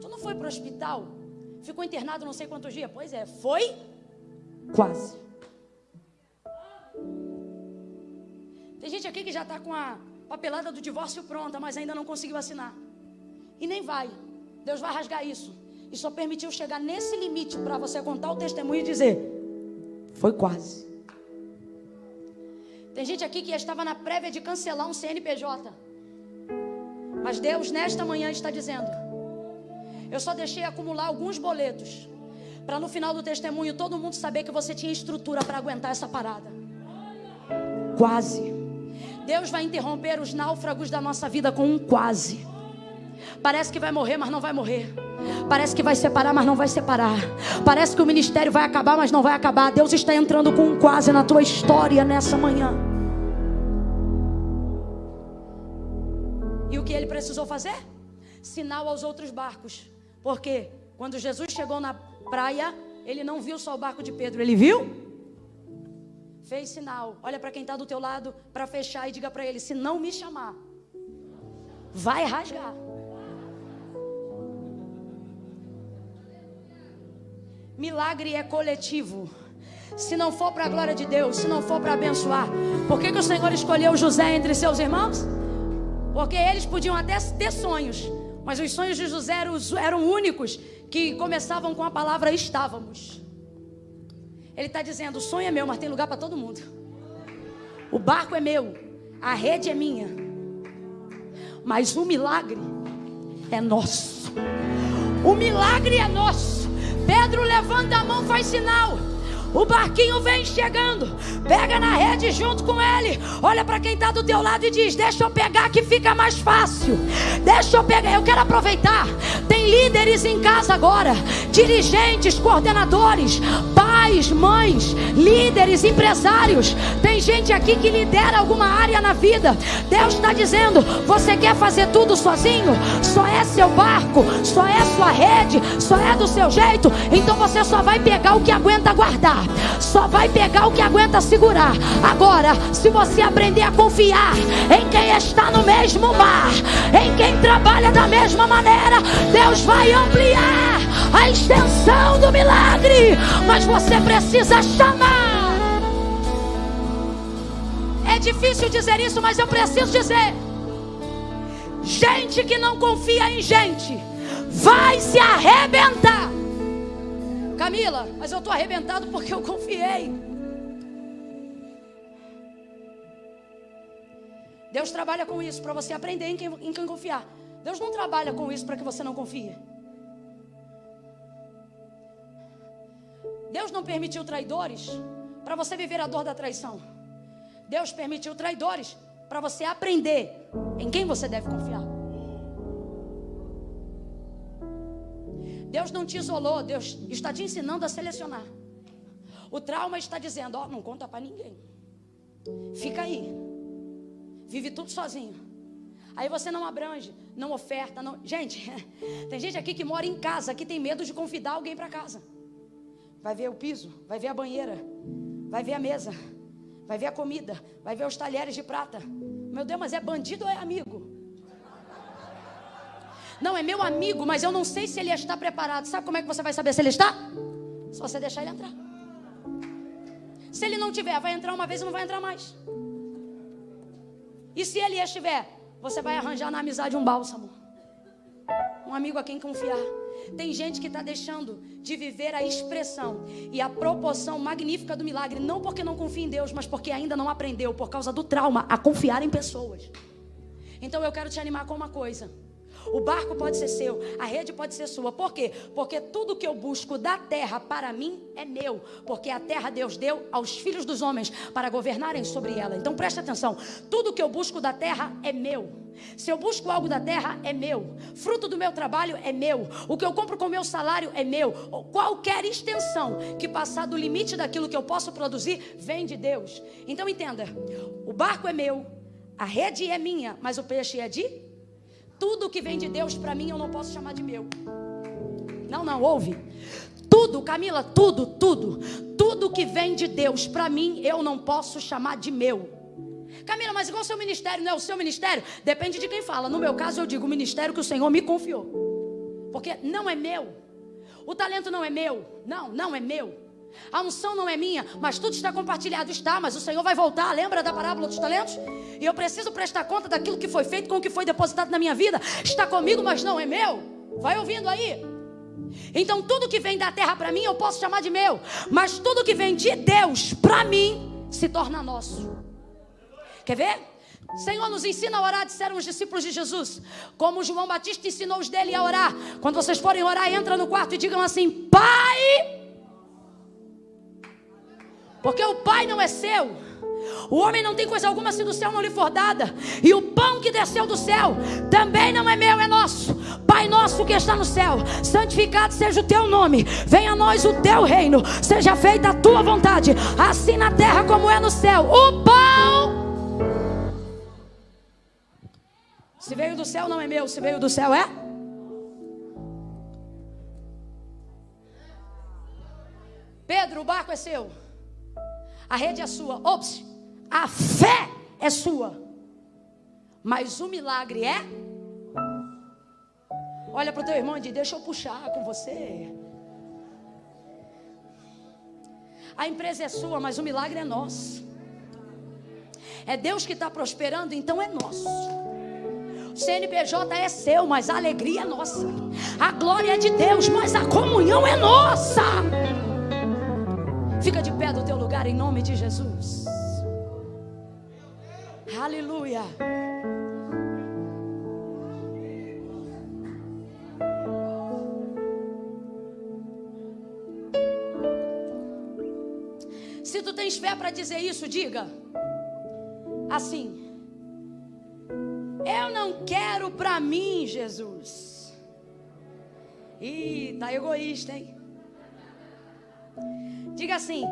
Tu não foi para o hospital? Ficou internado não sei quantos dias? Pois é, foi quase. Tem gente aqui que já está com a papelada do divórcio pronta, mas ainda não conseguiu assinar. E nem vai. Deus vai rasgar isso. E só permitiu chegar nesse limite para você contar o testemunho e dizer: Foi quase. Tem gente aqui que estava na prévia de cancelar um CNPJ. Mas Deus, nesta manhã, está dizendo: Eu só deixei acumular alguns boletos. Para no final do testemunho todo mundo saber que você tinha estrutura para aguentar essa parada. Quase. Deus vai interromper os náufragos da nossa vida com um quase. Parece que vai morrer, mas não vai morrer. Parece que vai separar, mas não vai separar. Parece que o ministério vai acabar, mas não vai acabar. Deus está entrando com um quase na tua história nessa manhã. E o que ele precisou fazer? Sinal aos outros barcos. Porque quando Jesus chegou na praia, ele não viu só o barco de Pedro, ele viu fez sinal, olha para quem está do teu lado para fechar e diga para ele: se não me chamar, vai rasgar. Milagre é coletivo. Se não for para a glória de Deus, se não for para abençoar, por que, que o Senhor escolheu José entre seus irmãos? Porque eles podiam até ter sonhos, mas os sonhos de José eram, eram únicos que começavam com a palavra estávamos. Ele está dizendo: o sonho é meu, mas tem lugar para todo mundo. O barco é meu, a rede é minha. Mas o milagre é nosso. O milagre é nosso. Pedro levanta a mão, faz sinal. O barquinho vem chegando. Pega na rede junto com ele. Olha para quem está do teu lado e diz: Deixa eu pegar que fica mais fácil. Deixa eu pegar. Eu quero aproveitar. Tem líderes em casa agora, dirigentes, coordenadores, pais, mães, líderes, empresários. Tem gente aqui que lidera alguma área na vida. Deus está dizendo: Você quer fazer tudo sozinho? Só é seu barco, só é sua rede, só é do seu jeito. Então você só vai pegar o que aguenta guardar só vai pegar o que aguenta segurar. Agora, se você aprender a confiar em quem está no mesmo mar, em quem trabalha da mesma maneira, Deus vai ampliar a extensão do milagre. Mas você precisa chamar. É difícil dizer isso, mas eu preciso dizer. Gente que não confia em gente vai se arrebentar. Camila, mas eu estou arrebentado porque eu confiei. Deus trabalha com isso para você aprender em quem, em quem confiar. Deus não trabalha com isso para que você não confie. Deus não permitiu traidores para você viver a dor da traição. Deus permitiu traidores para você aprender em quem você deve confiar. Deus não te isolou, Deus está te ensinando a selecionar. O trauma está dizendo: Ó, oh, não conta para ninguém. Fica aí. Vive tudo sozinho. Aí você não abrange, não oferta, não. Gente, tem gente aqui que mora em casa que tem medo de convidar alguém para casa. Vai ver o piso, vai ver a banheira, vai ver a mesa, vai ver a comida, vai ver os talheres de prata. Meu Deus, mas é bandido ou é amigo? Não, é meu amigo, mas eu não sei se ele está preparado. Sabe como é que você vai saber se ele está? Só você deixar ele entrar. Se ele não tiver, vai entrar uma vez e não vai entrar mais. E se ele estiver, você vai arranjar na amizade um bálsamo. Um amigo a quem confiar. Tem gente que está deixando de viver a expressão e a proporção magnífica do milagre, não porque não confia em Deus, mas porque ainda não aprendeu, por causa do trauma, a confiar em pessoas. Então eu quero te animar com uma coisa. O barco pode ser seu, a rede pode ser sua. Por quê? Porque tudo que eu busco da terra para mim é meu. Porque a terra Deus deu aos filhos dos homens para governarem sobre ela. Então preste atenção: tudo que eu busco da terra é meu. Se eu busco algo da terra, é meu. Fruto do meu trabalho é meu. O que eu compro com meu salário é meu. Qualquer extensão que passar do limite daquilo que eu posso produzir, vem de Deus. Então entenda: o barco é meu, a rede é minha, mas o peixe é de? Tudo que vem de Deus para mim eu não posso chamar de meu. Não, não, ouve. Tudo, Camila, tudo, tudo, tudo que vem de Deus para mim eu não posso chamar de meu. Camila, mas igual o seu ministério, não é o seu ministério? Depende de quem fala. No meu caso, eu digo o ministério que o Senhor me confiou. Porque não é meu. O talento não é meu. Não, não é meu. A unção não é minha, mas tudo está compartilhado. Está, mas o Senhor vai voltar. Lembra da parábola dos talentos? E eu preciso prestar conta daquilo que foi feito com o que foi depositado na minha vida. Está comigo, mas não é meu. Vai ouvindo aí. Então tudo que vem da terra para mim eu posso chamar de meu, mas tudo que vem de Deus para mim se torna nosso. Quer ver? Senhor, nos ensina a orar, disseram os discípulos de Jesus. Como João Batista ensinou os dele a orar. Quando vocês forem orar, entra no quarto e digam assim: Pai. Porque o Pai não é seu. O homem não tem coisa alguma se do céu não lhe for dada. E o pão que desceu do céu também não é meu, é nosso. Pai nosso que está no céu, santificado seja o teu nome. Venha a nós o teu reino. Seja feita a tua vontade, assim na terra como é no céu. O pão Se veio do céu, não é meu. Se veio do céu, é? Pedro, o barco é seu. A rede é sua. Ops, a fé é sua. Mas o milagre é? Olha para o teu irmão e diz: Deixa eu puxar com você. A empresa é sua, mas o milagre é nosso. É Deus que está prosperando, então é nosso. O CNPJ é seu, mas a alegria é nossa. A glória é de Deus, mas a comunhão é nossa. Fica de pé do teu lugar em nome de Jesus. Aleluia. Se tu tens fé para dizer isso, diga assim: eu não quero para mim, Jesus. Ih, tá egoísta, hein? Diga assim: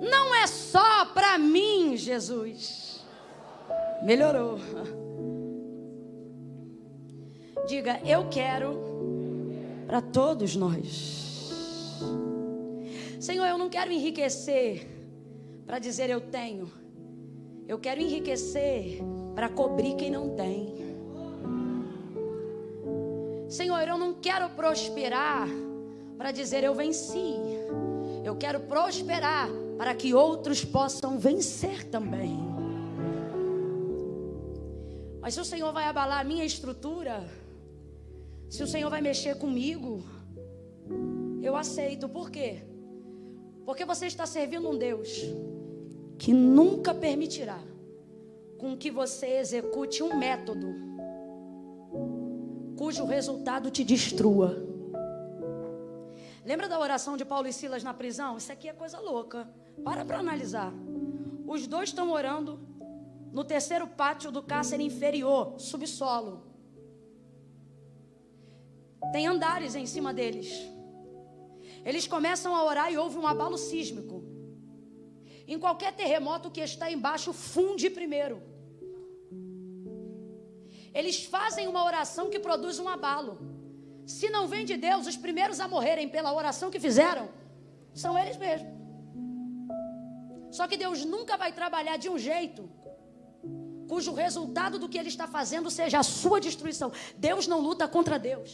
não é só para mim, Jesus. Melhorou. Diga, eu quero para todos nós. Senhor, eu não quero enriquecer para dizer eu tenho. Eu quero enriquecer para cobrir quem não tem. Senhor, eu não quero prosperar para dizer eu venci. Eu quero prosperar para que outros possam vencer também. Mas se o Senhor vai abalar a minha estrutura, se o Senhor vai mexer comigo, eu aceito. Por quê? Porque você está servindo um Deus que nunca permitirá com que você execute um método cujo resultado te destrua. Lembra da oração de Paulo e Silas na prisão? Isso aqui é coisa louca. Para para analisar. Os dois estão orando no terceiro pátio do cárcere inferior, subsolo. Tem andares em cima deles. Eles começam a orar e houve um abalo sísmico. Em qualquer terremoto que está embaixo, funde primeiro. Eles fazem uma oração que produz um abalo. Se não vem de Deus, os primeiros a morrerem pela oração que fizeram são eles mesmos. Só que Deus nunca vai trabalhar de um jeito cujo resultado do que ele está fazendo seja a sua destruição. Deus não luta contra Deus.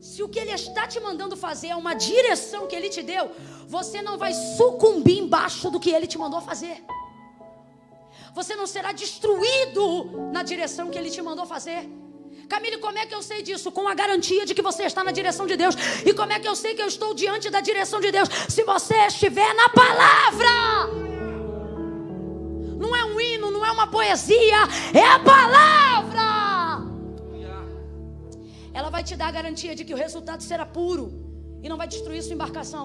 Se o que Ele está te mandando fazer é uma direção que Ele te deu, você não vai sucumbir embaixo do que Ele te mandou fazer. Você não será destruído na direção que Ele te mandou fazer. Camille, como é que eu sei disso? Com a garantia de que você está na direção de Deus. E como é que eu sei que eu estou diante da direção de Deus? Se você estiver na palavra. Não é um hino, não é uma poesia, é a palavra. ela vai te dar a garantia de que o resultado será puro e não vai destruir sua embarcação.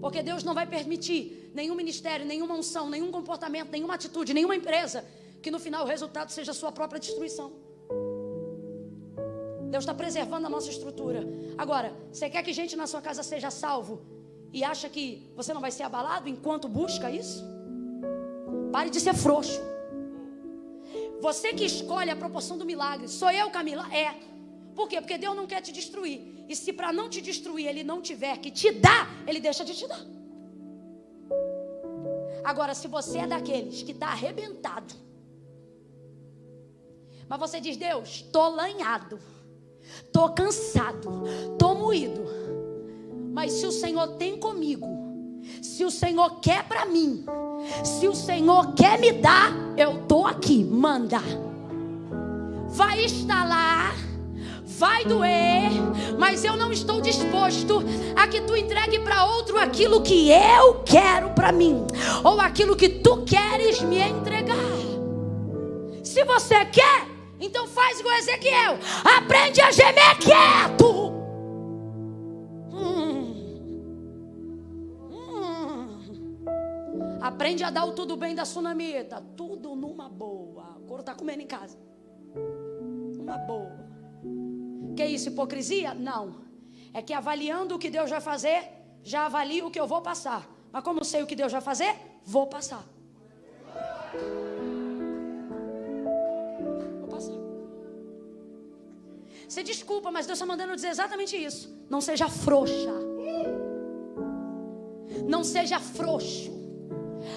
Porque Deus não vai permitir nenhum ministério, nenhuma unção, nenhum comportamento, nenhuma atitude, nenhuma empresa que no final o resultado seja a sua própria destruição. Deus está preservando a nossa estrutura. Agora, você quer que gente na sua casa seja salvo e acha que você não vai ser abalado enquanto busca isso? Pare de ser frouxo. Você que escolhe a proporção do milagre. Sou eu, Camila? É. Por quê? Porque Deus não quer te destruir. E se para não te destruir Ele não tiver que te dar, Ele deixa de te dar. Agora, se você é daqueles que está arrebentado, mas você diz, Deus, estou lanhado, estou cansado, estou moído. Mas se o Senhor tem comigo, se o Senhor quer para mim, se o Senhor quer me dar, eu estou aqui, manda. Vai instalar vai doer, mas eu não estou disposto a que tu entregue para outro aquilo que eu quero para mim, ou aquilo que tu queres me entregar. Se você quer, então faz igual Ezequiel, aprende a gemer quieto. Hum. Hum. Aprende a dar o tudo bem da sunamita, tudo numa boa. O couro está comendo em casa. Uma boa. Que isso, hipocrisia? Não. É que avaliando o que Deus vai fazer, já avalio o que eu vou passar. Mas como sei o que Deus vai fazer, vou passar. Você desculpa, mas Deus está mandando dizer exatamente isso. Não seja frouxa. Não seja frouxo.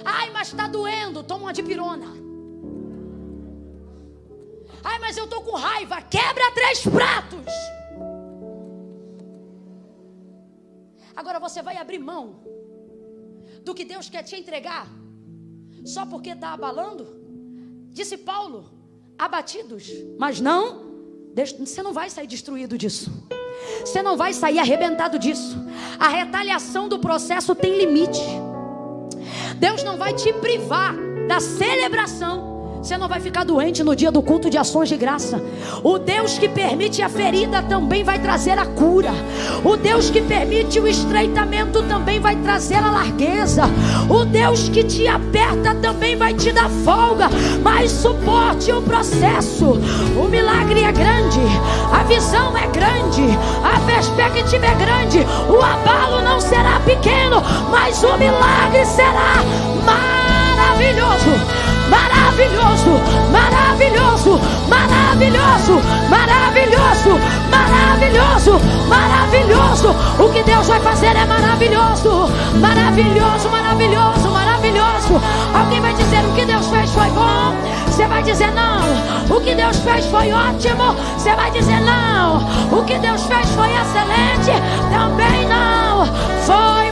Ai, mas está doendo. Toma uma dipirona. Ai, mas eu estou com raiva. Quebra três pratos. Agora você vai abrir mão do que Deus quer te entregar só porque está abalando? Disse Paulo: abatidos, mas não. Você não vai sair destruído disso. Você não vai sair arrebentado disso. A retaliação do processo tem limite. Deus não vai te privar da celebração você não vai ficar doente no dia do culto de ações de graça. O Deus que permite a ferida também vai trazer a cura. O Deus que permite o estreitamento também vai trazer a largueza. O Deus que te aperta também vai te dar folga. Mas suporte o processo. O milagre é grande, a visão é grande, a perspectiva é grande. O abalo não será pequeno, mas o milagre será maravilhoso maravilhoso, maravilhoso, maravilhoso, maravilhoso, maravilhoso, maravilhoso. O que Deus vai fazer é maravilhoso, maravilhoso, maravilhoso, maravilhoso. Alguém vai dizer o que Deus fez foi bom. Você vai dizer não. O que Deus fez foi ótimo. Você vai dizer não. O que Deus fez foi excelente. Também não. Foi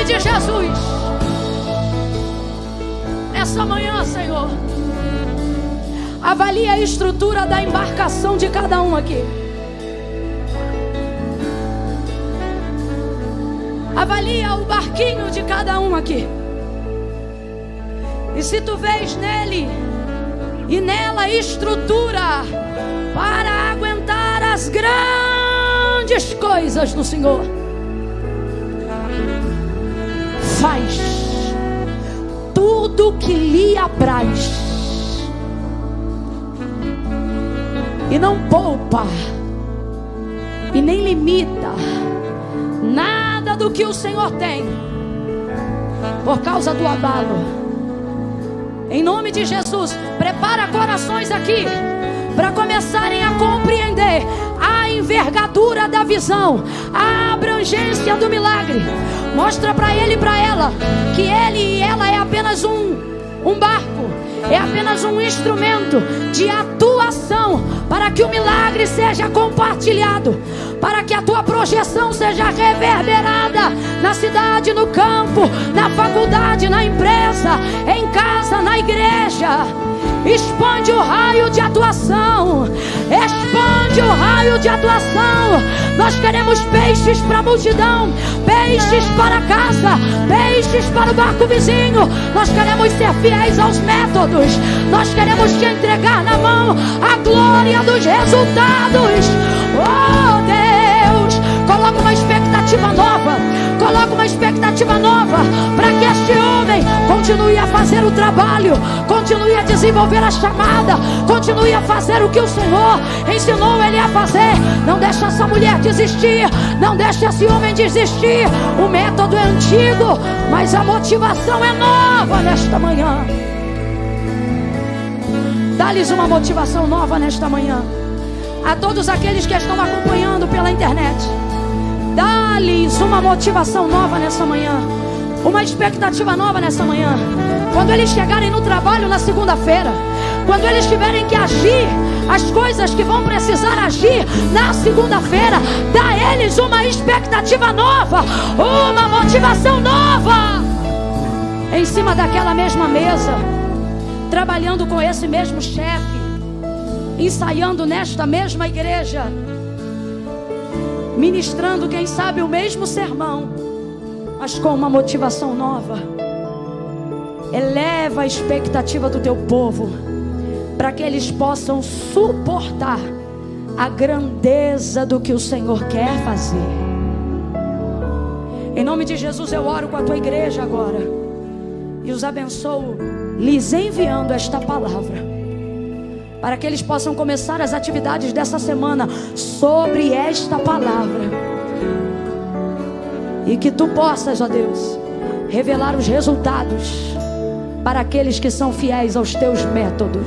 nome de Jesus, nessa manhã, Senhor, avalie a estrutura da embarcação de cada um aqui. Avalia o barquinho de cada um aqui. E se tu vês nele e nela estrutura para aguentar as grandes coisas no Senhor. Faz tudo que lhe apraz e não poupa e nem limita nada do que o Senhor tem por causa do abalo. Em nome de Jesus, prepara corações aqui para começarem a compreender envergadura da visão, a abrangência do milagre. Mostra para ele e para ela que ele e ela é apenas um, um barco, é apenas um instrumento de atuação para que o milagre seja compartilhado, para que a tua projeção seja reverberada na cidade, no campo, na faculdade, na empresa, em casa, na igreja. Expande o raio de atuação. Expande o raio de atuação. Nós queremos peixes para a multidão, peixes para casa, peixes para o barco vizinho. Nós queremos ser fiéis aos métodos. Nós queremos te entregar na mão a glória dos resultados. Oh Deus, coloca uma expectativa nova. Coloca uma expectativa nova para que este homem continue a fazer o trabalho, continue a desenvolver a chamada, continue a fazer o que o Senhor ensinou ele a fazer. Não deixe essa mulher desistir, não deixe esse homem desistir. O método é antigo, mas a motivação é nova nesta manhã. Dá-lhes uma motivação nova nesta manhã. A todos aqueles que estão acompanhando pela internet. Dá-lhes uma motivação nova nessa manhã. Uma expectativa nova nessa manhã. Quando eles chegarem no trabalho na segunda-feira. Quando eles tiverem que agir as coisas que vão precisar agir na segunda-feira. Dá a eles uma expectativa nova. Uma motivação nova. Em cima daquela mesma mesa. Trabalhando com esse mesmo chefe. Ensaiando nesta mesma igreja ministrando, quem sabe, o mesmo sermão, mas com uma motivação nova. Eleva a expectativa do teu povo, para que eles possam suportar a grandeza do que o Senhor quer fazer. Em nome de Jesus, eu oro com a tua igreja agora e os abençoo, lhes enviando esta palavra para que eles possam começar as atividades dessa semana sobre esta palavra. E que tu possas, ó Deus, revelar os resultados para aqueles que são fiéis aos teus métodos.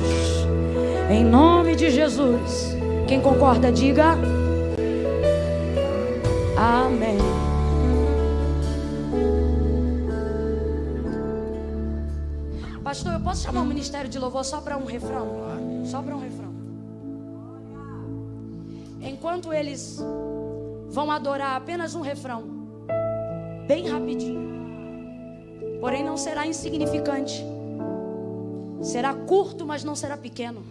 Em nome de Jesus. Quem concorda, diga Amém. Pastor, eu posso chamar o ministério de louvor só para um refrão? Sobra um refrão. Enquanto eles vão adorar apenas um refrão, bem rapidinho. Porém, não será insignificante. Será curto, mas não será pequeno.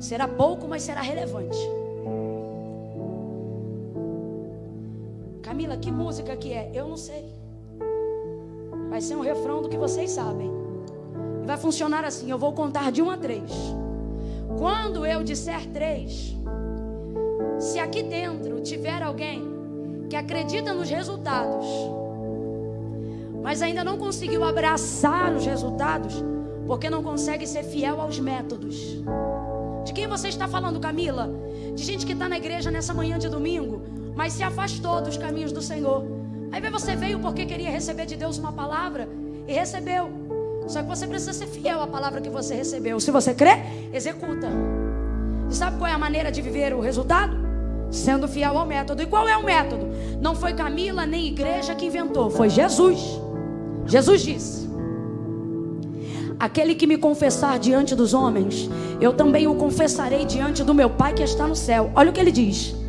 Será pouco, mas será relevante. Camila, que música que é? Eu não sei. Vai ser um refrão do que vocês sabem vai funcionar assim: eu vou contar de um a três. Quando eu disser três, se aqui dentro tiver alguém que acredita nos resultados, mas ainda não conseguiu abraçar os resultados, porque não consegue ser fiel aos métodos. De quem você está falando, Camila? De gente que está na igreja nessa manhã de domingo, mas se afastou dos caminhos do Senhor. Aí você veio porque queria receber de Deus uma palavra e recebeu. Só que você precisa ser fiel à palavra que você recebeu. Se você crê, executa. E sabe qual é a maneira de viver o resultado? Sendo fiel ao método. E qual é o método? Não foi Camila nem igreja que inventou, foi Jesus. Jesus disse: Aquele que me confessar diante dos homens, eu também o confessarei diante do meu Pai que está no céu. Olha o que ele diz.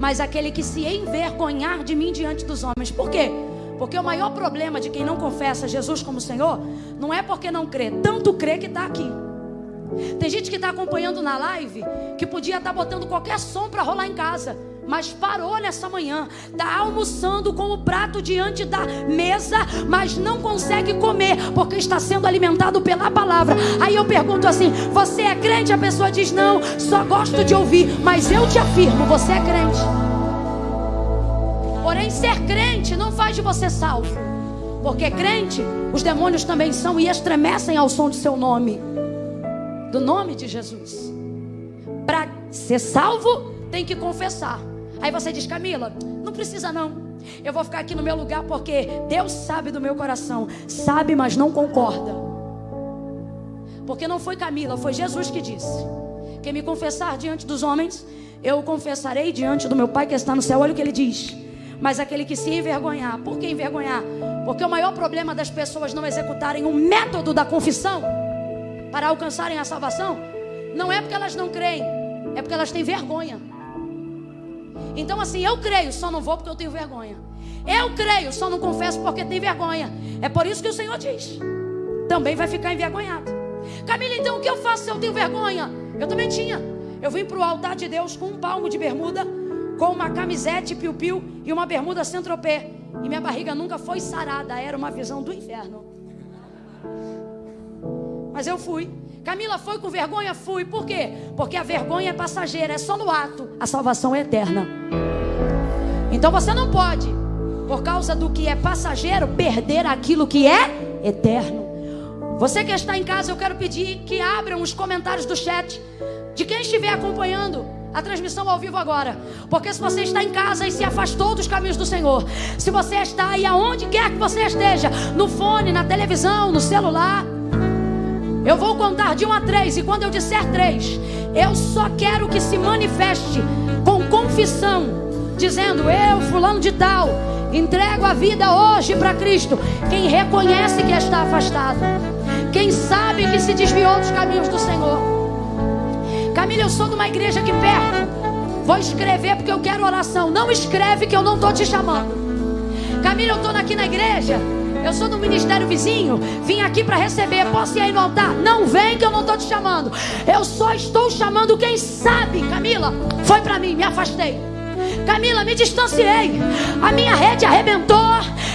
Mas aquele que se envergonhar de mim diante dos homens. Por quê? Porque o maior problema de quem não confessa Jesus como Senhor não é porque não crê, tanto crê que está aqui. Tem gente que está acompanhando na live que podia estar tá botando qualquer som para rolar em casa, mas parou nessa manhã, está almoçando com o prato diante da mesa, mas não consegue comer porque está sendo alimentado pela palavra. Aí eu pergunto assim: você é crente? A pessoa diz: não, só gosto de ouvir, mas eu te afirmo, você é crente. Porém, ser crente não faz de você salvo. Porque crente, os demônios também são e estremecem ao som de seu nome. Do nome de Jesus. Para ser salvo, tem que confessar. Aí você diz, Camila, não precisa não. Eu vou ficar aqui no meu lugar porque Deus sabe do meu coração. Sabe, mas não concorda. Porque não foi Camila, foi Jesus que disse. Quem me confessar diante dos homens, eu confessarei diante do meu Pai que está no céu. Olha o que ele diz mas aquele que se envergonhar. Por que envergonhar? Porque o maior problema das pessoas não executarem o método da confissão para alcançarem a salvação não é porque elas não creem, é porque elas têm vergonha. Então, assim, eu creio, só não vou porque eu tenho vergonha. Eu creio, só não confesso porque tenho vergonha. É por isso que o Senhor diz: também vai ficar envergonhado. Camila, então o que eu faço se eu tenho vergonha? Eu também tinha. Eu vim para o altar de Deus com um palmo de bermuda, com uma camisete piu-piu e uma bermuda centropé. E minha barriga nunca foi sarada, era uma visão do inferno. Mas eu fui. Camila foi com vergonha? Fui. Por quê? Porque a vergonha é passageira, é só no ato. A salvação é eterna. Então você não pode, por causa do que é passageiro, perder aquilo que é eterno. Você que está em casa, eu quero pedir que abram os comentários do chat de quem estiver acompanhando a transmissão ao vivo agora. Porque se você está em casa e se afastou dos caminhos do Senhor, se você está aí aonde quer que você esteja, no fone, na televisão, no celular, eu vou contar de um a três, e quando eu disser três, eu só quero que se manifeste com confissão, dizendo: Eu, fulano de tal, entrego a vida hoje para Cristo. Quem reconhece que está afastado, quem sabe que se desviou dos caminhos do Senhor. Camila, eu sou de uma igreja aqui perto. Vou escrever porque eu quero oração. Não escreve que eu não estou te chamando. Camila, eu estou aqui na igreja. Eu sou do ministério vizinho, vim aqui para receber. Posso ir aí no altar? Não vem que eu não estou te chamando. Eu só estou chamando quem sabe. Camila, foi para mim, me afastei. Camila, me distanciei. A minha rede arrebentou.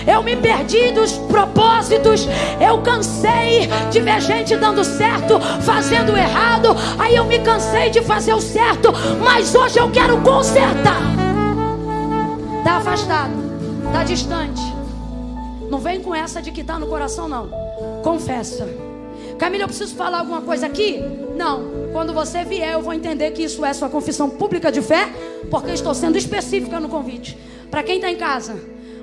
Eu me perdi dos propósitos. Eu cansei de ver gente dando certo, fazendo errado. Aí eu me cansei de fazer o certo. Mas hoje eu quero consertar. Está afastado, está distante. Não vem com essa de que está no coração, não. Confessa. Camila, eu preciso falar alguma coisa aqui? Não. Quando você vier, eu vou entender que isso é sua confissão pública de fé, porque estou sendo específica no convite. Para quem está em casa,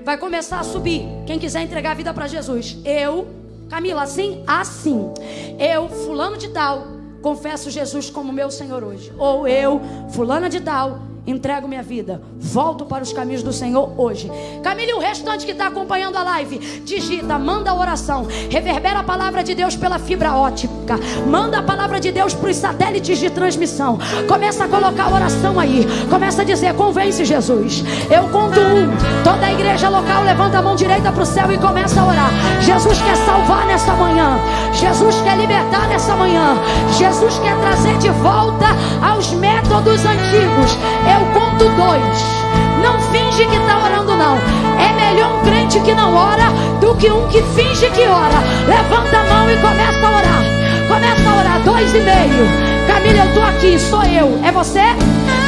vai começar a subir. Quem quiser entregar a vida para Jesus, eu, Camila, assim, assim. Eu, fulano de tal, confesso Jesus como meu Senhor hoje. Ou eu, fulana de tal, entrego minha vida, volto para os caminhos do Senhor hoje. Camille, o restante que está acompanhando a live, digita, manda a oração, reverbera a palavra de Deus pela fibra ótica, manda a palavra de Deus para os satélites de transmissão. Começa a colocar a oração aí, começa a dizer: convence Jesus. Eu conto um, toda a igreja local levanta a mão direita para o céu e começa a orar. Jesus quer salvar nessa manhã, Jesus quer libertar nessa manhã, Jesus quer trazer de volta aos métodos antigos eu conto dois. Não finge que está orando, não. É melhor um crente que não ora do que um que finge que ora. Levanta a mão e começa a orar. Começa a orar. Dois e meio. Camila, eu estou aqui. Sou eu. É você?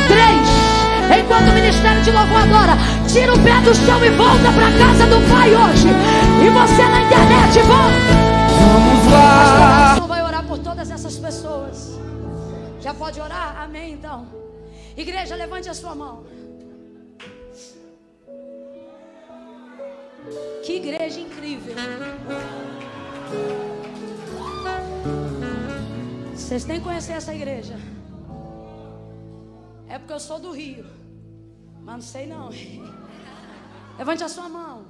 Três. Enquanto o ministério de louvor adora, tira o pé do chão e volta para casa do Pai hoje. E você na internet, volta. Vamos lá. Pastor, vai orar por todas essas pessoas. Já pode orar? Amém, então. Igreja, levante a sua mão. Que igreja incrível. Vocês têm que conhecer essa igreja. É porque eu sou do Rio. Mas não sei não. Levante a sua mão.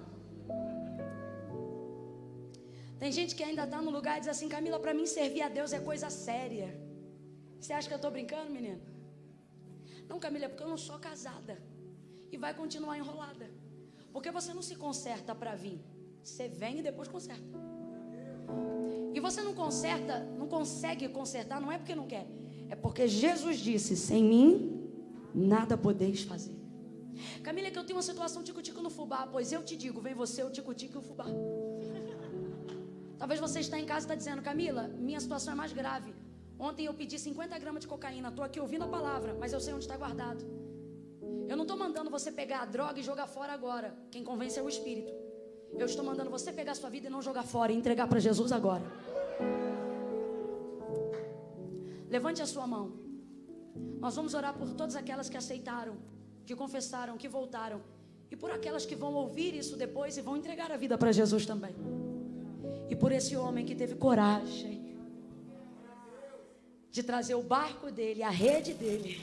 Tem gente que ainda está no lugar e diz assim, Camila, para mim servir a Deus é coisa séria. Você acha que eu estou brincando, menino? Não, Camila, é porque eu não sou casada. E vai continuar enrolada. Porque você não se conserta para vir. Você vem e depois conserta. E você não conserta, não consegue consertar, não é porque não quer. É porque Jesus disse: sem mim, nada podeis fazer. Camila, é que eu tenho uma situação tico-tico no fubá. Pois eu te digo: vem você, o tico-tico e o fubá. Talvez você está em casa e está dizendo: Camila, minha situação é mais grave. Ontem eu pedi 50 gramas de cocaína. Estou aqui ouvindo a palavra, mas eu sei onde está guardado. Eu não estou mandando você pegar a droga e jogar fora agora. Quem convence é o Espírito. Eu estou mandando você pegar a sua vida e não jogar fora e entregar para Jesus agora. Levante a sua mão. Nós vamos orar por todas aquelas que aceitaram, que confessaram, que voltaram. E por aquelas que vão ouvir isso depois e vão entregar a vida para Jesus também. E por esse homem que teve coragem de trazer o barco dele, a rede dele.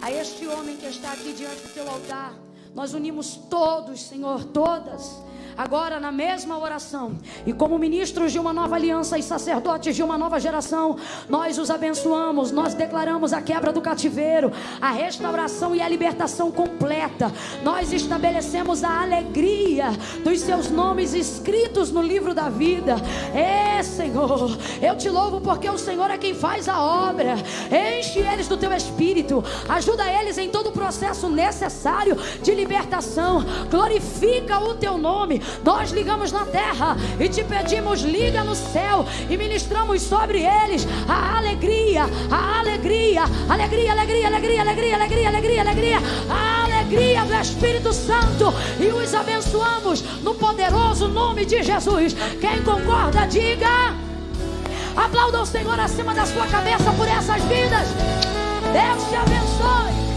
A este homem que está aqui diante do teu altar, nós unimos todos, Senhor, todas agora na mesma oração, e como ministros de uma nova aliança e sacerdotes de uma nova geração, nós os abençoamos, nós declaramos a quebra do cativeiro, a restauração e a libertação completa. Nós estabelecemos a alegria dos seus nomes escritos no livro da vida. É, Senhor, eu te louvo porque o Senhor é quem faz a obra. Enche eles do teu espírito, ajuda eles em todo o processo necessário de libertação. Glorifica o teu nome. Nós ligamos na terra e te pedimos, liga no céu e ministramos sobre eles a alegria, a alegria, alegria, alegria, alegria, alegria, alegria, alegria, alegria, a alegria do Espírito Santo e os abençoamos no poderoso nome de Jesus. Quem concorda, diga. Aplauda o Senhor acima da sua cabeça por essas vidas. Deus te abençoe.